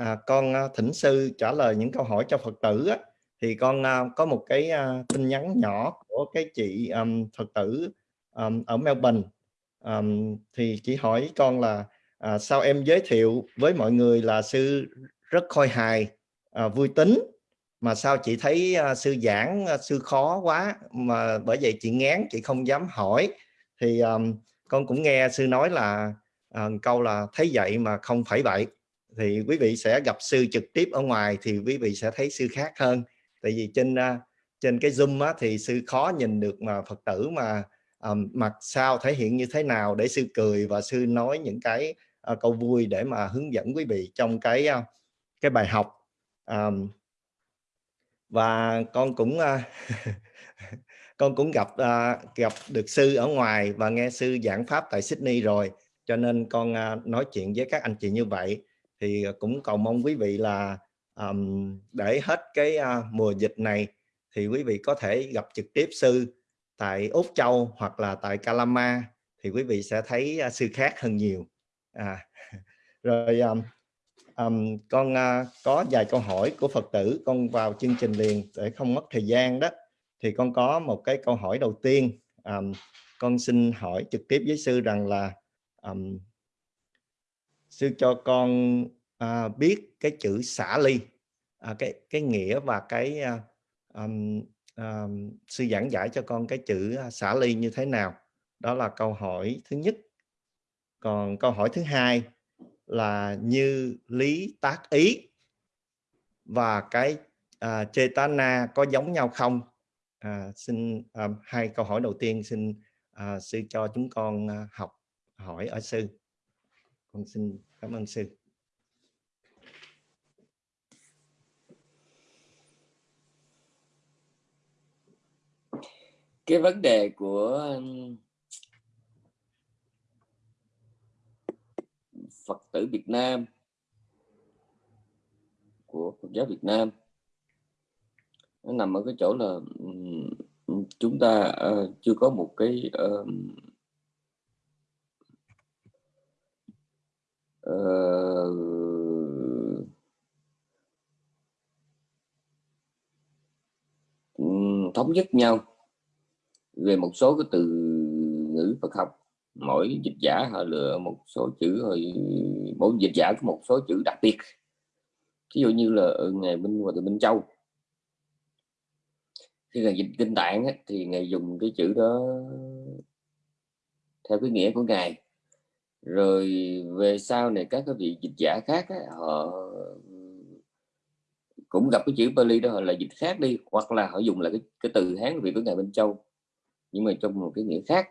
à, con à, thỉnh sư trả lời những câu hỏi cho Phật tử á, thì con à, có một cái à, tin nhắn nhỏ của cái chị um, Phật tử um, ở Melbourne. Um, thì chị hỏi con là à, sao em giới thiệu với mọi người là sư rất khôi hài à, vui tính mà sao chị thấy à, sư giảng à, sư khó quá mà bởi vậy chị ngán chị không dám hỏi. Thì um, con cũng nghe sư nói là uh, câu là thấy vậy mà không phải vậy thì quý vị sẽ gặp sư trực tiếp ở ngoài thì quý vị sẽ thấy sư khác hơn. Tại vì trên à, trên cái zoom á, thì sư khó nhìn được mà phật tử mà um, mặt sao thể hiện như thế nào để sư cười và sư nói những cái uh, câu vui để mà hướng dẫn quý vị trong cái uh, cái bài học. Um, và con cũng uh, con cũng gặp uh, gặp được sư ở ngoài và nghe sư giảng pháp tại Sydney rồi. Cho nên con uh, nói chuyện với các anh chị như vậy thì ờ, cũng cầu mong quý vị là um, để hết cái uh, mùa dịch này thì quý vị có thể gặp trực tiếp sư tại Úc Châu hoặc là tại Calama thì quý vị sẽ thấy uh, sư khác hơn nhiều. À, rồi um, um, con uh, có vài câu hỏi của Phật tử con vào chương trình liền để không mất thời gian đó. Thì con có một cái câu hỏi đầu tiên um, con xin hỏi trực tiếp với sư rằng là um, sư cho con uh, biết cái chữ xả ly uh, cái cái nghĩa và cái à, uh, um, um, sư giảng giải cho con cái chữ à, xả ly như thế nào. Đó là câu hỏi thứ nhất. Còn câu hỏi thứ hai là như lý tác ý và cái uh, chetana có giống nhau không? À, xin à, hai câu hỏi đầu tiên xin à, sư cho chúng con học hỏi ở sư. Con xin cảm ơn sư. Cái vấn đề của Phật tử Việt Nam của Phật giáo Việt Nam nó nằm ở cái chỗ là chúng ta uh, chưa có một cái uh, uh, thống nhất nhau về một số cái từ ngữ Phật học. Mỗi dịch giả họ lựa một số chữ rồi mỗi dịch giả có một số chữ đặc biệt. Ví dụ như là ở ngày Minh và từ Minh Châu. Khi ngài dịch kinh tạng ấy, thì ngài dùng cái chữ đó theo cái nghĩa của ngài. Rồi về sau này các cái vị dịch giả khác ấy, họ cũng gặp cái chữ Bali đó họ là dịch khác đi hoặc là họ dùng là cái, cái từ Hán vị của ngài Minh Châu nhưng mà trong một cái nghĩa khác.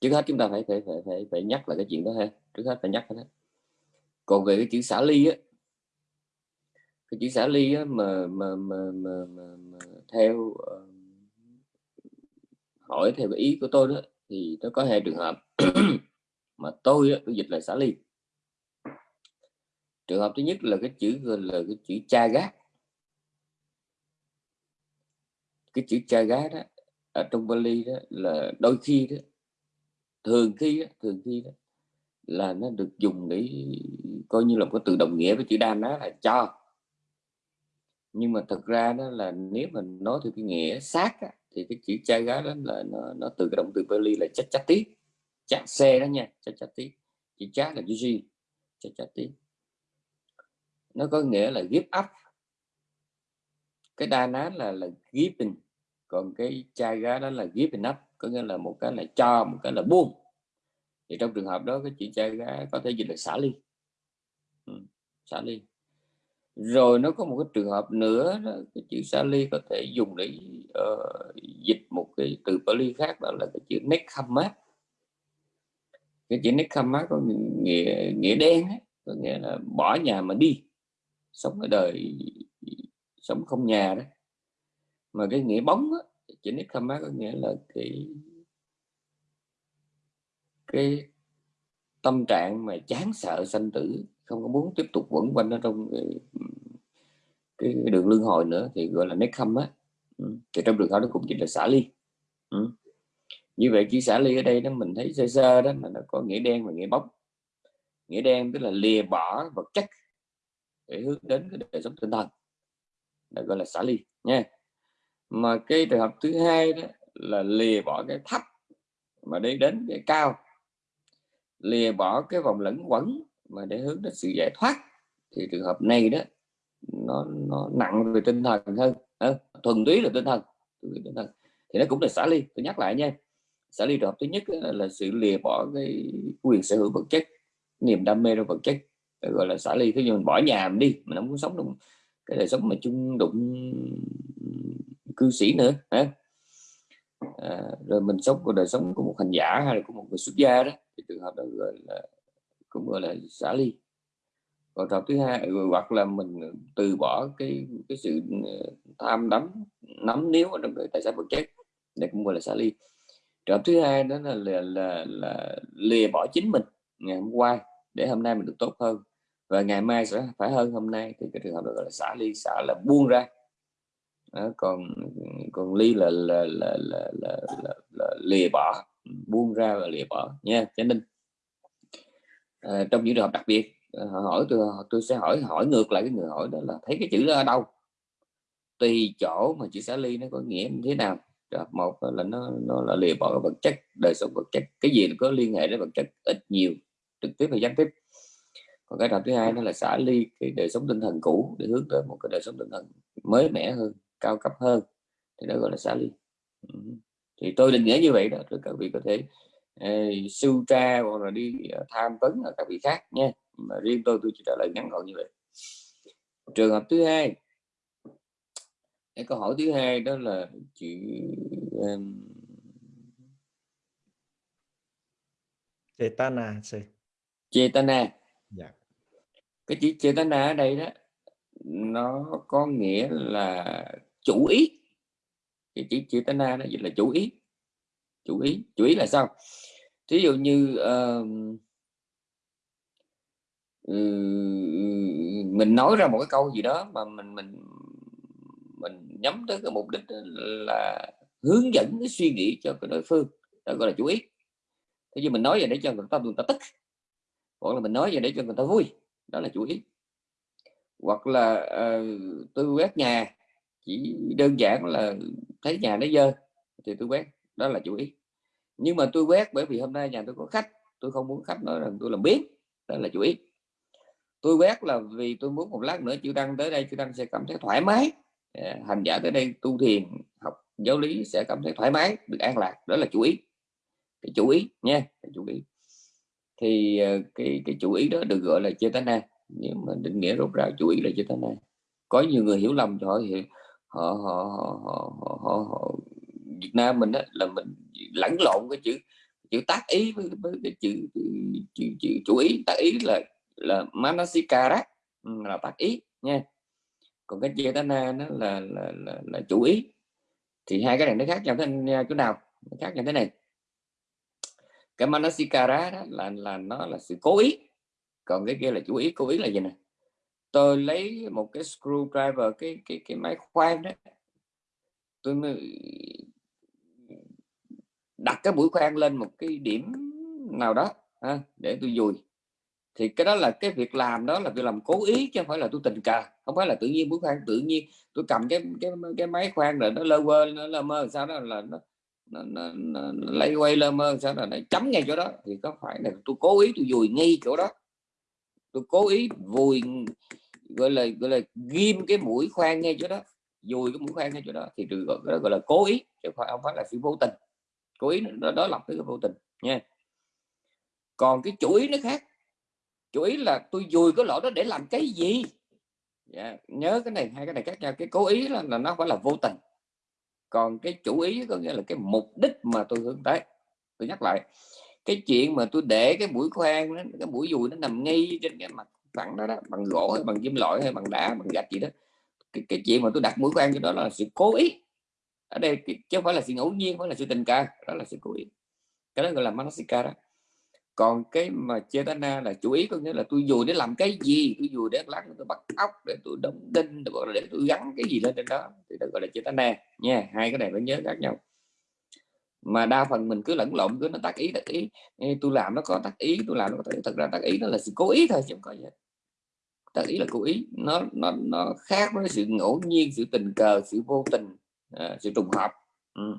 Trước hết chúng ta phải phải phải phải, phải nhắc lại cái chuyện đó ha. Trước hết phải nhắc đó. Còn về cái chữ xả ly á cái chữ xả ly á, mà, mà, mà, mà, mà, mà theo uh, hỏi theo cái ý của tôi đó thì nó có hai trường hợp. Mà tôi á, tôi dịch là xả ly. Trường hợp thứ nhất là cái chữ là cái chữ cha gác. Cái chữ cha gái đó ở trong Bali đó là đôi khi đó thường khi đó, thường khi đó là nó được dùng để coi như là có từ đồng nghĩa với chữ đa ná là cho. Nhưng mà thật ra đó là nếu mình nói theo cái nghĩa sát á, thì cái chữ cha gá đó là nó, nó từ cái động từ Bali là chắc chắc tí chắc xe đó nha chắc chắc tí chữ chát là chữ gì chắc chắc tí nó có nghĩa là give up. Cái đa ná là là giving còn cái chai gá đó là ghép hình nắp, có nghĩa là một cái là cho một cái là buông. Thì trong trường hợp đó cái chữ chai gá có thể dịch là xả ly. Ừ, xả ly. Rồi nó có một cái trường hợp nữa đó, cái chữ xả ly có thể dùng để uh, dịch một cái từ Pali khác đó là cái chữ Nekhamat cái chữ Nekhamat có nghĩa nghĩa đen ấy, có nghĩa là bỏ nhà mà đi sống ở đời sống không nhà đó mà cái nghĩa bóng á, chữ Nekhamat có nghĩa là cái cái tâm trạng mà chán sợ sanh tử không có muốn tiếp tục quẩn quanh ở trong cái, cái đường lương hồi nữa thì gọi là nét khâm á ừ. thì trong đường hợp nó cũng chỉ là xả ly ừ. như vậy chỉ xả ly ở đây đó mình thấy sơ sơ đó mà nó có nghĩa đen và nghĩa bóng nghĩa đen tức là lìa bỏ vật chất để hướng đến cái đời sống tinh thần đó gọi là xả ly nha mà cái trường hợp thứ hai đó là lìa bỏ cái thấp mà đi đến cái cao. Lìa bỏ cái vòng lẫn quẩn mà để hướng đến sự giải thoát. Thì trường hợp này đó nó nó nặng về tinh thần hơn. À, thuần túy là tinh thần tinh thần. Thì nó cũng là xả ly. Tôi nhắc lại nha xả ly trường hợp thứ nhất là sự lìa bỏ cái quyền sở hữu vật chất niềm đam mê trong vật chất. Gọi là xả ly. Thế nhưng mình bỏ nhà mình đi mình không muốn sống trong cái đời sống mà chung đụng cư sĩ nữa hả? À, rồi mình sống của đời sống của một hành giả hay là của một người xuất gia đó thì trường hợp đó gọi là cũng gọi là xả ly. Còn trường hợp thứ hai ừ, hoặc là mình từ bỏ cái cái sự ờ, tham đắm nắm níu ở trong cái tài sản vật chất đây cũng gọi là xả ly. Trường hợp thứ hai đó là là, là, là lìa bỏ chính mình ngày hôm qua để hôm nay mình được tốt hơn và ngày mai sẽ phải hơn hôm nay. Thì cái trường hợp đó gọi là xả ly xả là buông ra. Đó, còn còn ly là là là là, là, là, là lìa bỏ. Buông ra và lìa bỏ nha cho nên à, trong những trường hợp đặc biệt à, họ hỏi tôi tôi sẽ hỏi hỏi ngược lại cái người hỏi đó là thấy cái chữ đó ở đâu? Tùy chỗ mà chữ xả ly nó có nghĩa như thế nào. Một là nó nó là lìa bỏ vật chất đời sống vật chất. Cái gì có liên hệ đến vật chất? Ít nhiều trực tiếp hay gián tiếp còn cái đoạn thứ hai nó là xả ly cái đời sống tinh thần cũ để hướng tới một cái đời sống tinh thần mới mẻ hơn cao cấp hơn. Thì đó gọi là xả ly. Thì tôi định nghĩa như vậy đó các vị có thể uh, sưu tra hoặc là đi uh, tham vấn ở các vị khác nha. Mà riêng tôi tôi chỉ trả lời ngắn gọn như vậy. Trường hợp thứ hai. Cái câu hỏi thứ hai đó là chữ um... Chetana Chetana. Dạ cái chữ Chetana ở đây đó nó có nghĩa là chủ ý. Cái chữ Chetana nó dịch là chủ ý. Chủ ý chủ ý là sao? Thí dụ như uh, mình nói ra một cái câu gì đó mà mình mình mình nhắm tới cái mục đích là hướng dẫn cái suy nghĩ cho cái đối phương. Đó gọi là chủ ý. Thế nhưng mình nói vậy để cho người ta người ta tức. Hoặc là mình nói vậy để cho người ta vui đó là chủ ý. Hoặc là uh, tôi quét nhà chỉ đơn giản là thấy nhà nó dơ thì tôi quét đó là chủ ý. Nhưng mà tôi quét bởi vì hôm nay nhà tôi có khách tôi không muốn khách nói rằng tôi làm biết đó là chủ ý. Tôi quét là vì tôi muốn một lát nữa chữ đăng tới đây chữ đăng sẽ cảm thấy thoải mái. Ờ, hành giả tới đây tu thiền học giáo lý sẽ cảm thấy thoải mái được an lạc đó là chủ ý. Cái chủ ý nha cái chủ ý thì ờ, cái cái chủ ý đó được gọi là chetana nhưng mà định nghĩa rốt ráo chủ ý là chetana có nhiều người hiểu lầm cho họ họ họ, họ, họ, họ, họ Việt Nam mình đó là mình lẫn lộn cái chữ chữ tác ý với, với cái chữ, chữ, chữ, chủ ý. Tác ý là là manasikara ừ, là tác ý nha. Còn cái chetana nó là là, là là chủ ý. Thì hai cái này nó khác nhau thế à, chỗ nào? Khác nhau thế này cái manasikara đó là là nó là sự cố ý. Còn cái kia là chủ ý cố ý là gì nè? Tôi lấy một cái screwdriver cái cái cái máy khoan đó tôi đặt cái mũi khoan lên một cái điểm nào đó ha, để tôi dùi. Thì cái đó là cái việc làm đó là việc làm cố ý chứ không phải là tôi tình cờ. Không phải là tự nhiên mũi khoan tự nhiên tôi cầm cái cái cái máy khoan rồi nó lơ quơ nó lơ mơ sao đó là nó nó, nó, nó, nó lấy quay lơ mơ sao là nó chấm ngay chỗ đó. Thì có phải là tôi cố ý tôi vùi ngay chỗ đó. Tôi cố ý vùi gọi là gọi là ghim cái mũi khoan ngay chỗ đó. Dùi cái mũi khoan ngay chỗ đó thì được gọi, đó gọi là cố ý chứ không phải là sự vô tình. Cố ý nó đó lập cái vô tình nha. Còn cái chủ ý nó khác. Chủ ý là tôi dùi cái lỗ đó để làm cái gì? Yeah. nhớ cái này hai cái này khác nhau. Cái cố ý là, là nó phải là vô tình còn cái chủ ý có nghĩa là cái mục đích mà tôi hướng tới. Tôi nhắc lại cái chuyện mà tôi để cái mũi khoan đó, cái mũi dùi nó nằm ngay trên cái mặt phẳng đó, đó bằng gỗ hay bằng kim loại hay bằng đá bằng gạch gì đó cái, cái chuyện mà tôi đặt mũi khoan cho đó là sự cố ý. Ở đây chứ không phải là sự ngẫu nhiên phải là sự tình cờ đó là sự cố ý. Cái đó gọi là manasika đó còn cái mà chetana là chủ ý có nghĩa là tôi dù để làm cái gì tôi dù để lát tôi bắt ốc để tôi đóng đinh để, để tôi gắn cái gì lên trên đó thì được gọi là chetana nha. Hai cái này phải nhớ khác nhau. Mà đa phần mình cứ lẫn lộn cứ nó tác ý tác ý. Tôi làm nó có tác ý tôi làm nó có tác ý. thật ra tác ý nó là sự cố ý thôi chứ không có gì tác ý là cố ý. Nó nó nó khác với sự ngẫu nhiên sự tình cờ sự vô tình à, sự trùng hợp. Ừ.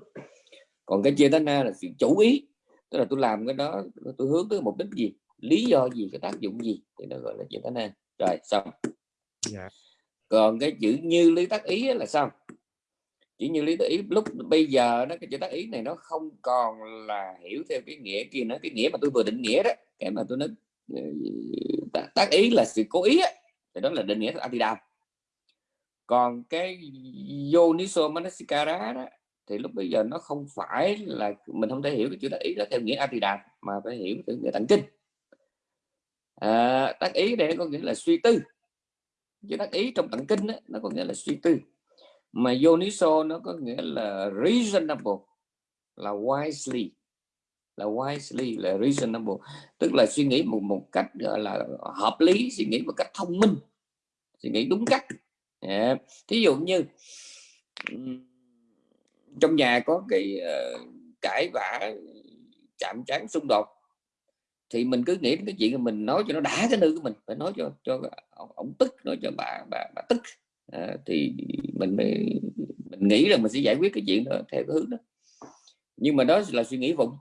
còn cái chia na là sự chủ ý tức là tôi làm cái đó tôi hướng tới mục đích gì? Lý do gì? Cái tác dụng gì? Thì nó gọi là chia na rồi xong. Yeah. Dạ. còn cái chữ như lý tác ý là sao? Chỉ như lý tác ý lúc bây giờ nó cái chữ tác ý này nó không còn là hiểu theo cái nghĩa kia nữa. Cái nghĩa mà tôi vừa định nghĩa đó cái mà tôi nói ừ, tác ý là sự cố ý á, thì đó là định nghĩa Adidam còn cái Yoniso Manasikara đó thì lúc bây giờ nó không phải là mình không thể hiểu cái chữ tác ý đó theo nghĩa Adidam mà phải hiểu theo nghĩa tặng kinh. À, tác ý đây có nghĩa là suy tư. Chữ tác ý trong tặng kinh đó, nó có nghĩa là suy tư. Mà Yoniso nó có nghĩa là reasonable là wisely. Là wisely là reasonable. Tức là suy nghĩ một một cách gọi là hợp lý suy nghĩ một cách thông minh suy nghĩ đúng cách. Yeah. thí dụ như trong nhà có cái uh, cãi vã chạm trán xung đột thì mình cứ nghĩ đến cái chuyện mình nói cho nó đã cái nữ của mình phải nói cho cho ông, ông tức nói cho bà bà, bà tức. À, thì mình mới mình nghĩ là mình sẽ giải quyết cái chuyện đó theo cái hướng đó. Nhưng mà đó là suy nghĩ vụng.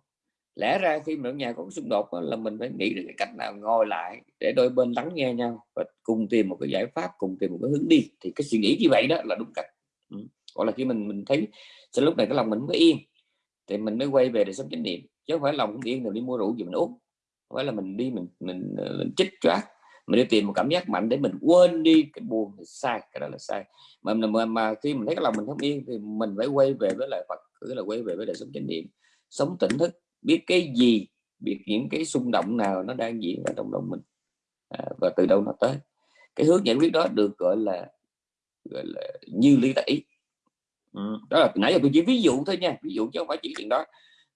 Lẽ ra khi mà ở nhà có xung đột là mình phải nghĩ được cái cách nào ngồi lại để đôi bên lắng nghe nhau và cùng tìm một cái giải pháp cùng tìm một cái hướng đi. Thì cái suy nghĩ như vậy đó là đúng cách. Ừ. gọi là khi mình mình thấy sau lúc này cái lòng mình mới yên. Thì mình mới quay về để sống chánh niệm. Chứ không phải lòng cũng yên rồi đi mua rượu gì mình uống. Không phải là mình đi mình mình, ờ, mình chích choát. Mình đi tìm một cảm giác mạnh để mình quên đi cái buồn thì sai cái đó là sai. Mà, mà mà khi mình thấy cái lòng mình không yên thì mình phải quay về với lại Phật cứ là quay về với đời sống chánh niệm. Sống tỉnh thức biết cái gì biết những cái xung động nào nó đang diễn ra trong lòng mình. À, và từ đâu nó tới. Cái hướng giải quyết đó được gọi là gọi là như lý tẩy ừ. đó là nãy giờ tôi chỉ ví dụ thôi nha ví dụ chứ không phải chỉ chuyện đó.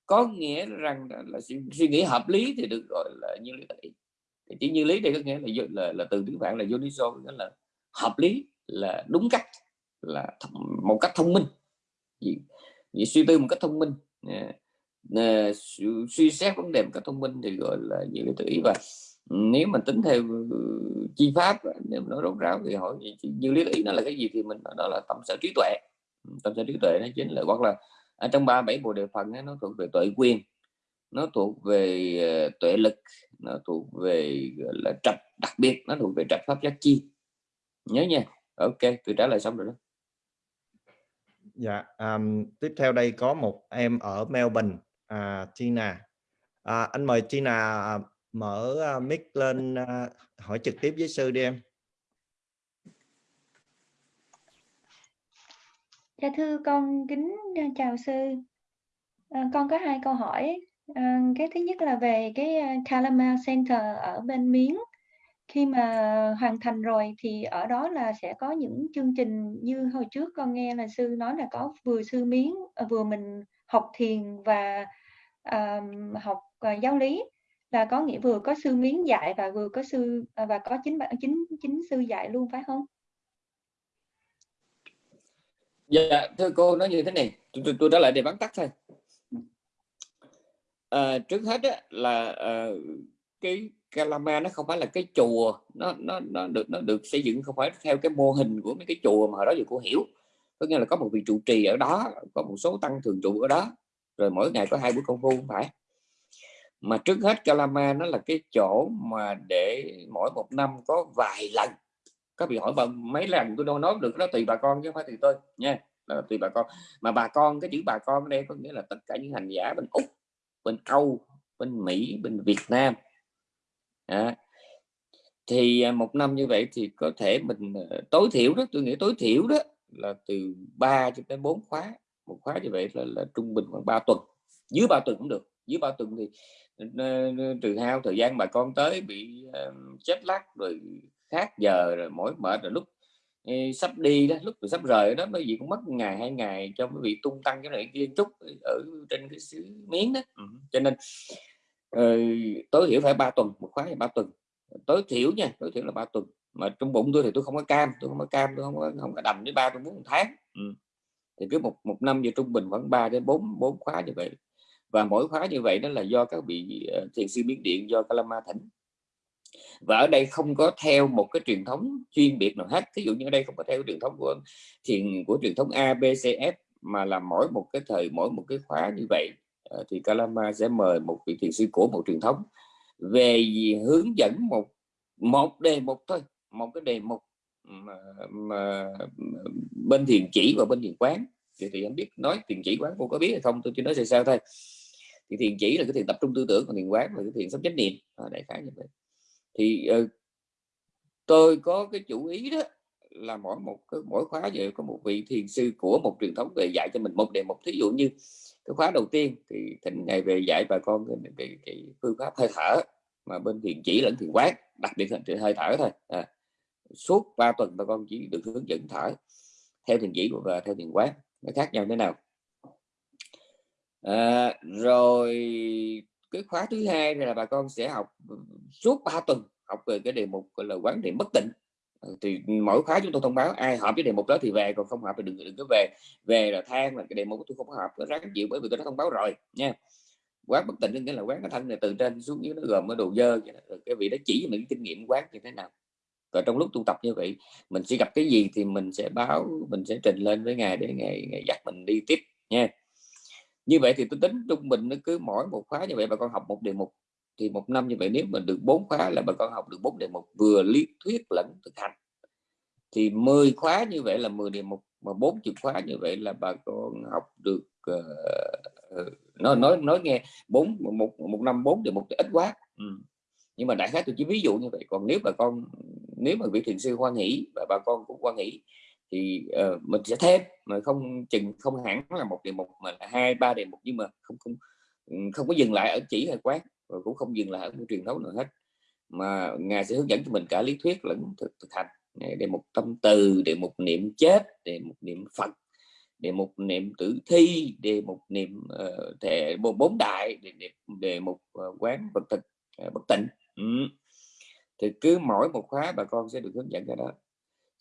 Có nghĩa rằng là, là suy, suy nghĩ hợp lý thì được gọi là như lý tẩy chỉ như lý đây có nghĩa là là, là từ tiếng phạn là Yoniso nghĩa là hợp lý là đúng cách là một cách thông minh. Gì, gì suy tư một cách thông minh uh, suy xét vấn đề một cách thông minh thì gọi là như lý tự ý. Và nếu mình tính theo ừ, chi pháp nếu nó rốt ráo thì hỏi như lý tự ý nó là cái gì thì mình đó là tâm sở trí tuệ tâm sở trí tuệ nó chính là hoặc là ở trong ba bảy bộ đề phần ấy, nó thuộc về tuệ quyền nó thuộc về ờ, tuệ lực nó thuộc về gọi là trạch đặc biệt nó thuộc về trạch pháp giác chi. Nhớ nha. Ok tôi trả lời xong rồi đó. Dạ um, tiếp theo đây có một em ở Melbourne à, Tina. À, anh mời Tina à, mở uh, mic lên uh, hỏi trực tiếp với sư đi em. Dạ thưa con kính ờ, chào sư. À, con có hai câu hỏi. À, cái thứ nhất là về cái Kalama Center ở bên Miến. Khi mà hoàn thành rồi thì ở đó là sẽ có những chương trình như hồi trước con nghe là sư nói là có vừa sư Miến vừa mình học thiền và um, học uh, giáo lý. Là có nghĩa vừa có sư miến dạy và vừa có sư và có chính chính chính sư dạy luôn phải không? Dạ thưa cô nói như thế này. Tôi, tôi, tôi trả lại để bắn tắt thôi. À, trước hết á, là à, cái Kalama nó không phải là cái chùa. Nó nó nó được nó được xây dựng không phải theo cái mô hình của mấy cái chùa mà hồi đó giờ cô hiểu. Có nghĩa là có một vị trụ trì ở đó có một số tăng thường trụ ở đó. Rồi mỗi ngày có hai buổi công phu không phải. Mà trước hết Kalama nó là cái chỗ mà để mỗi một năm có vài lần các vị hỏi mấy lần tôi đâu nói được đó tùy bà con chứ không phải tùy tôi nha. Là tùy bà con. Mà bà con cái chữ bà con ở đây có nghĩa là tất cả những hành giả bên úc bên âu bên mỹ bên việt nam. À, thì một năm như vậy thì có thể mình ờ, tối thiểu đó tôi nghĩ tối thiểu đó là từ 3 cho tới 4 khóa. Một khóa như vậy là, là trung bình khoảng 3 tuần. Dưới 3 tuần cũng được. Dưới 3 tuần thì trừ hao thời gian bà con tới bị uh, chết lắc rồi khác giờ rồi mỏi mệt rồi lúc sắp đi đó lúc sắp rời đó mấy vị cũng mất ngày hai ngày cho mấy vị tung tăng cái này kia chút ở trên cái xứ miếng đó. Ừ. cho nên uh, tối thiểu phải ba tuần một khóa là ba tuần. Tối thiểu nha tối thiểu là ba tuần. Mà trong bụng tôi thì tôi không có cam tôi không có cam tôi không có không có đầm với ba tôi muốn một tháng. Ừ. Thì cứ một một năm giờ trung bình khoảng 3 đến 4 bốn khóa như vậy. Và mỗi khóa như vậy đó là do các vị uh, thiền sư biến điện do Kalama thỉnh và ở đây không có theo một cái truyền thống chuyên biệt nào hết. Ví dụ như ở đây không có theo truyền thống của thiền của truyền thống A B C F mà là mỗi một cái thời mỗi một cái khóa như vậy. Ờ, thì Kalama sẽ mời một vị thiền sư của một truyền thống về hướng dẫn một một đề mục thôi. Một cái đề mục mà, mà, bên thiền chỉ và bên thiền quán. Thì, thì em biết nói thiền chỉ quán cô có biết hay không tôi chỉ nói sao sao thôi. Thì thiền chỉ là cái thiền tập trung tư tưởng còn thiền quán là cái thiền sống chánh niệm. À, đại khái như vậy thì uh, tôi có cái chủ ý đó là mỗi một cái mỗi khóa vậy có một vị thiền sư của một truyền thống về dạy cho mình một đề mục. Thí dụ như cái khóa đầu tiên thì thịnh ngày về dạy bà con cái, cái, cái phương pháp hơi thở mà bên thiền chỉ lẫn thiền quán đặc biệt là hơi thở thôi. À, suốt 3 tuần bà con chỉ được hướng dẫn thở theo thiền chỉ và theo thiền quán. Nó khác nhau thế nào? À, rồi cái khóa thứ hai là bà con sẽ học ừ, suốt 3 tuần học về cái đề mục gọi là quán niệm bất tịnh. Ừ, thì mỗi khóa chúng tôi thông báo ai hợp với đề mục đó thì về còn không hợp thì đừng đừng có về. Về là than là cái đề mục tôi không hợp nó ráng chịu bởi vì tôi đã thông báo rồi nha. Quán bất tịnh nghĩa là quán cái thân này từ trên xuống dưới nó gồm cái đồ dơ cái vị đó chỉ cho mình kinh nghiệm quán như thế nào. Và trong lúc tu tập như vậy mình sẽ gặp cái gì thì mình sẽ báo mình sẽ trình lên với ngài để ngài, ngài dắt mình đi tiếp nha như vậy thì tôi tính trung bình nó cứ mỗi một khóa như vậy bà con học một đề mục. Thì một năm như vậy nếu mình được bốn khóa là bà con học được bốn đề mục vừa lý thuyết lẫn thực hành. Thì 10 khóa như vậy là 10 đề mục mà bốn chục khóa như vậy là bà con học được ờ, ờ, uh, nói nói nói nghe bốn một một năm bốn đề mục thì ít quá. Ừ. nhưng mà đại khái tôi chỉ ví dụ như vậy. Còn nếu bà con nếu mà vị thiền sư hoan hỷ và bà con cũng hoan hỷ thì uh, mình sẽ thêm mà không chừng không hẳn là một đề mục mà là hai ba đề mục nhưng mà không không ừ, không có dừng lại ở chỉ hay quán và cũng không dừng lại ở môi truyền thống nào hết. Mà ngài sẽ hướng dẫn cho mình cả lý thuyết lẫn thực, thực hành. Đề mục tâm từ đề mục niệm chết đề mục niệm phật đề mục niệm tử thi đề mục niệm uh, thể bốn đại đề, đề, đề mục uh, ờ, quán vật thực uh, bất tịnh. Ừ. Thì cứ mỗi một khóa bà con sẽ được hướng dẫn cái đó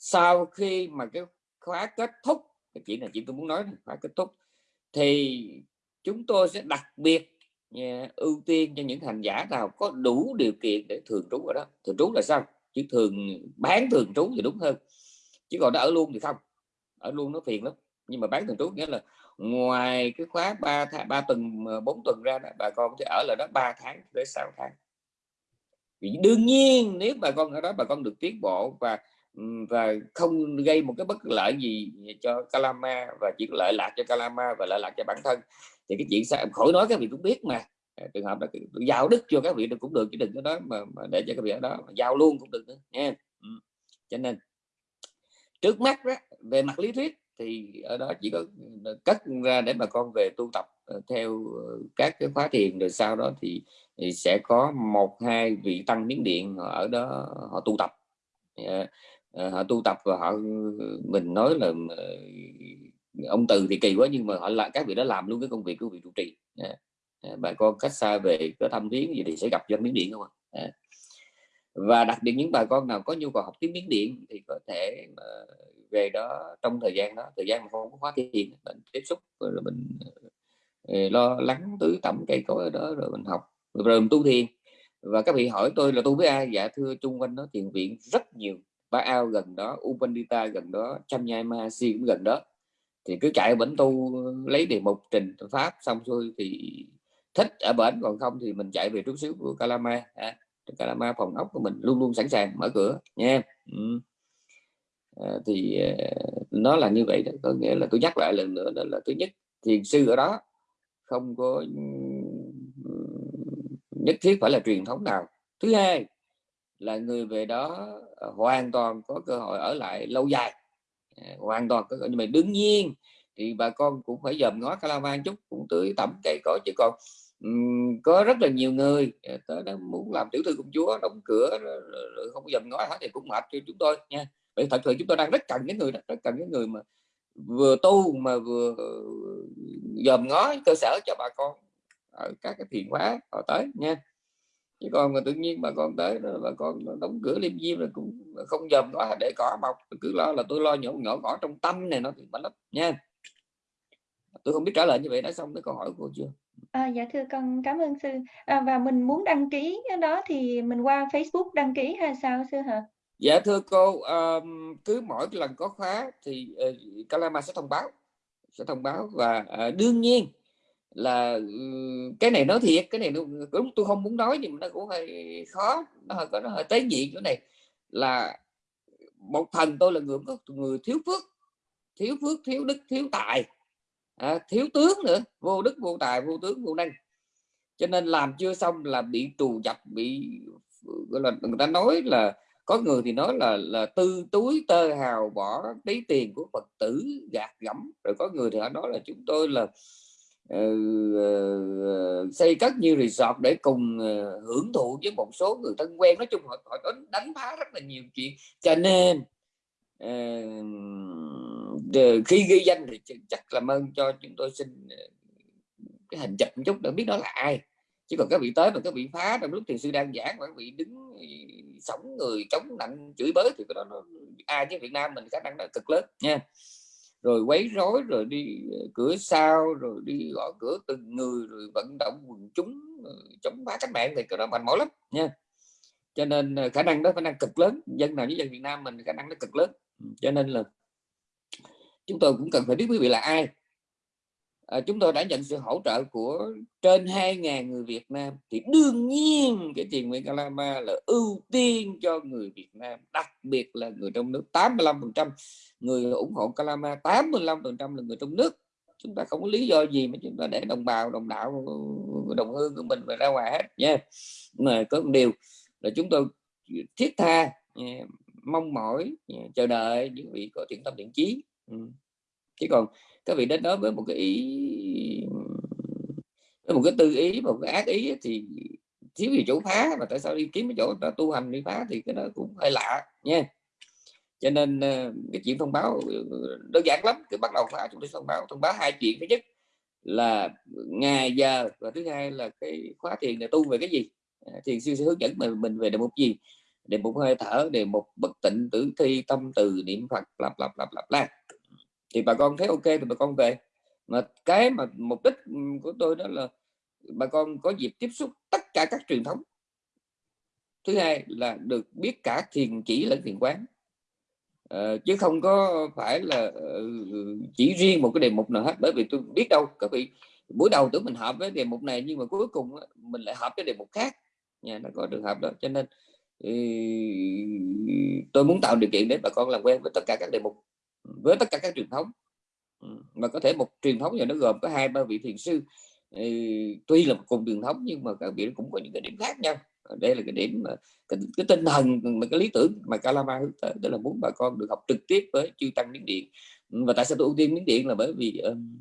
sau khi mà cái khóa kết thúc cái chuyện này chị tôi muốn nói khóa kết thúc thì chúng tôi sẽ đặc biệt yeah, ưu tiên cho những hành giả nào có đủ điều kiện để thường trú ở đó. Thường trú là sao? Chứ thường bán thường trú thì đúng hơn. Chứ còn đã ở luôn thì không. Ở luôn nó phiền lắm. Nhưng mà bán thường trú nghĩa là ngoài cái khóa 3 tháng 3 tuần à, 4 tuần ra đó, bà con sẽ ở lại đó 3 tháng tới 6 tháng. Vì đương nhiên nếu bà con ở đó bà con được tiến bộ và và không gây một cái bất lợi gì cho Kalama và chỉ lợi lạc cho Kalama và lợi lạc cho bản thân. Thì cái chuyện sao khỏi nói các vị cũng biết mà. À, trường hợp là giao đức cho các vị được cũng được chứ đừng có đó mà, mà để cho các vị ở đó mà giao luôn cũng được nữa nha. Cho nên trước mắt đó, về mặt lý thuyết thì ở đó chỉ có ờ, cất ra để bà con về tu tập ờ, theo ờ, các cái khóa thiền rồi sau đó thì, thì sẽ có một hai vị tăng miến điện ở đó họ tu tập. Ờ, họ tu tập và họ ừ, mình nói là ờ, ông từ thì kỳ quá nhưng mà họ lại các vị đã làm luôn cái công việc của vị trụ trì. Dạ. Dạ, bà con cách xa về có thăm viếng gì thì sẽ gặp dân miếng điện không ạ? Dạ. Và đặc biệt những bà con nào có nhu cầu học tiếng miếng điện thì có thể về đó trong thời gian đó, thời gian mà không có khóa thiền mình tiếp xúc rồi mình ờ, lo lắng tứ tẩm cây cối ở đó rồi mình học, rồi mình tu thiền. Và các vị hỏi tôi là tu với ai? Dạ thưa, chung quanh nó thiền viện rất nhiều ba ao gần đó Upandita gần đó Cham Nhai Mahasi cũng gần đó. Thì cứ chạy bển tu lấy đề mục trình pháp xong xuôi thì thích ở bển còn không thì mình chạy về trúc xíu của Kalama à, Kalama phòng ốc của mình luôn luôn sẵn sàng mở cửa nha. Ừ. à, thì à, nó là như vậy đó có nghĩa là tôi nhắc lại lần nữa đó là thứ nhất thiền sư ở đó không có ừ, nhất thiết phải là truyền thống nào. Thứ hai là người về đó ờ, hoàn toàn có cơ hội ở lại lâu dài. À, hoàn toàn có nhưng mà đương nhiên thì bà con cũng phải dòm ngó Calavan chút cũng tưới tẩm cây cỏ chứ còn um, có rất là nhiều người à, tới đó muốn làm tiểu thư công chúa đóng cửa không dòm ngó hết thì cũng mệt cho chúng tôi nha. Vậy thật sự chúng tôi đang rất cần những người đó rất cần những người mà vừa tu mà vừa ờ, dòm ngó cơ sở cho bà con ở các cái thiền hóa họ tới nha chứ còn mà tự nhiên bà con tới bà con đóng cửa liêm diêm là cũng không dòm ngó để cỏ mọc cứ lo là tôi lo nhỏ nhỏ cỏ trong tâm này nó thì lắm nha tôi không biết trả lời như vậy đã xong cái câu hỏi của cô chưa À, dạ thưa con cảm ơn sư. À, và mình muốn đăng ký đó thì mình qua Facebook đăng ký hay sao sư hả? Dạ thưa cô, um, cứ mỗi lần có khóa thì uh, Kalama sẽ thông báo, sẽ thông báo và uh, đương nhiên là cái này nói thiệt, cái này đúng tôi không muốn nói nhưng mà nó cũng hơi khó, nó hơi có nó hơi tế nhị chỗ này. Là một thần tôi là người có người thiếu phước, thiếu phước, thiếu đức, thiếu tài, à, thiếu tướng nữa, vô đức, vô tài, vô tướng, vô năng, cho nên làm chưa xong là bị trù dập, bị gọi là người ta nói là có người thì nói là là tư túi tơ hào bỏ lấy tiền của phật tử gạt gẫm. Rồi có người thì họ nói là chúng tôi là uh, xây cất như resort để cùng uh, hưởng thụ với một số người thân quen. Nói chung họ, họ đánh, đánh phá rất là nhiều chuyện. Cho nên uh, khi ghi danh thì chắc làm ơn cho chúng tôi xin cái hình chụp một chút để biết đó là ai. Chứ còn các vị tới mà các vị phá trong lúc thiền sư đang giảng mà các vị đứng sống người chống nặng chửi bới thì cái đó nó ai với Việt Nam mình khả năng nó cực lớn nha rồi quấy rối, rồi đi ờ, cửa sau, rồi đi gõ cửa từng người, rồi vận động quần chúng ờ, chống phá cách mạng thì cái đó mạnh mẽ lắm, nha. Cho nên ờ, khả năng đó khả năng cực lớn, dân nào với dân Việt Nam mình khả năng nó cực lớn. Cho nên là chúng tôi cũng cần phải biết quý vị là ai à, chúng tôi đã nhận sự hỗ trợ của trên 2.000 người Việt Nam. Thì đương nhiên cái tiền nguyện Calama là ưu tiên cho người Việt Nam đặc biệt là người trong nước. 85% người ủng hộ Calama 85% là người trong nước. Chúng ta không có lý do gì mà chúng ta để đồng bào đồng đạo đồng hương của mình phải ra ngoài hết nha. Mà có một điều là chúng tôi thiết tha mong mỏi chờ đợi những vị có thiện tâm thiện chí. Ừ chứ còn các vị đến đó với một cái ý, với một cái tư ý, một cái ác ý thì thiếu gì chỗ phá, mà tại sao đi kiếm cái chỗ đó tu hành đi phá thì cái đó cũng hơi lạ, nha. Cho nên ờ, cái chuyện thông báo ờ, đơn giản lắm, cứ bắt đầu phá chúng tôi thông báo. Thông báo hai chuyện. Thứ nhất là ngày giờ và thứ hai là cái khóa thiền là tu về cái gì? À, thiền sư sẽ hướng dẫn mình mình về đề mục gì? Đề mục hơi thở, đề mục bất tịnh, tử thi, tâm từ, niệm phật, lặp lặp lặp lặp la thì bà con thấy ok thì bà con về. Mà cái mà mục đích của tôi đó là bà con có dịp tiếp xúc tất cả các truyền thống. Thứ hai là được biết cả thiền chỉ lẫn thiền quán. À, chứ không có phải là ờ, chỉ riêng một cái đề mục nào hết bởi vì tôi biết đâu các vị buổi đầu tưởng mình hợp với đề mục này nhưng mà cuối cùng mình lại hợp với đề mục khác. Nha nó có trường hợp đó cho nên tôi muốn tạo điều kiện để bà con làm quen với tất cả các đề mục với tất cả các truyền thống. Ừ, mà có thể một truyền thống này nó gồm có hai ba vị thiền sư. Ừ, tuy là một cùng truyền thống nhưng mà các vị cũng có những cái điểm khác nhau. Đây là cái điểm mà cái, cái tinh thần mà cái lý tưởng mà Kalama hướng tới đó là muốn bà con được học trực tiếp với chư tăng miến điện. Ừ, và tại sao tôi ưu tiên miến điện là bởi vì um,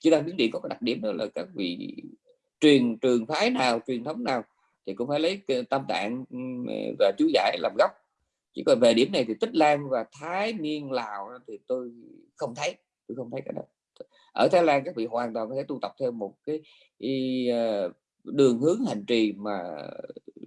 chư tăng miến điện có cái đặc điểm đó là các vị truyền trường phái nào truyền thống nào thì cũng phải lấy tâm tạng và chú giải làm gốc chỉ còn về điểm này thì tích lan và thái miên lào thì tôi không thấy tôi không thấy cái đó. Ở thái lan các vị hoàn toàn có thể tu tập theo một cái y, ờ, đường hướng hành trì mà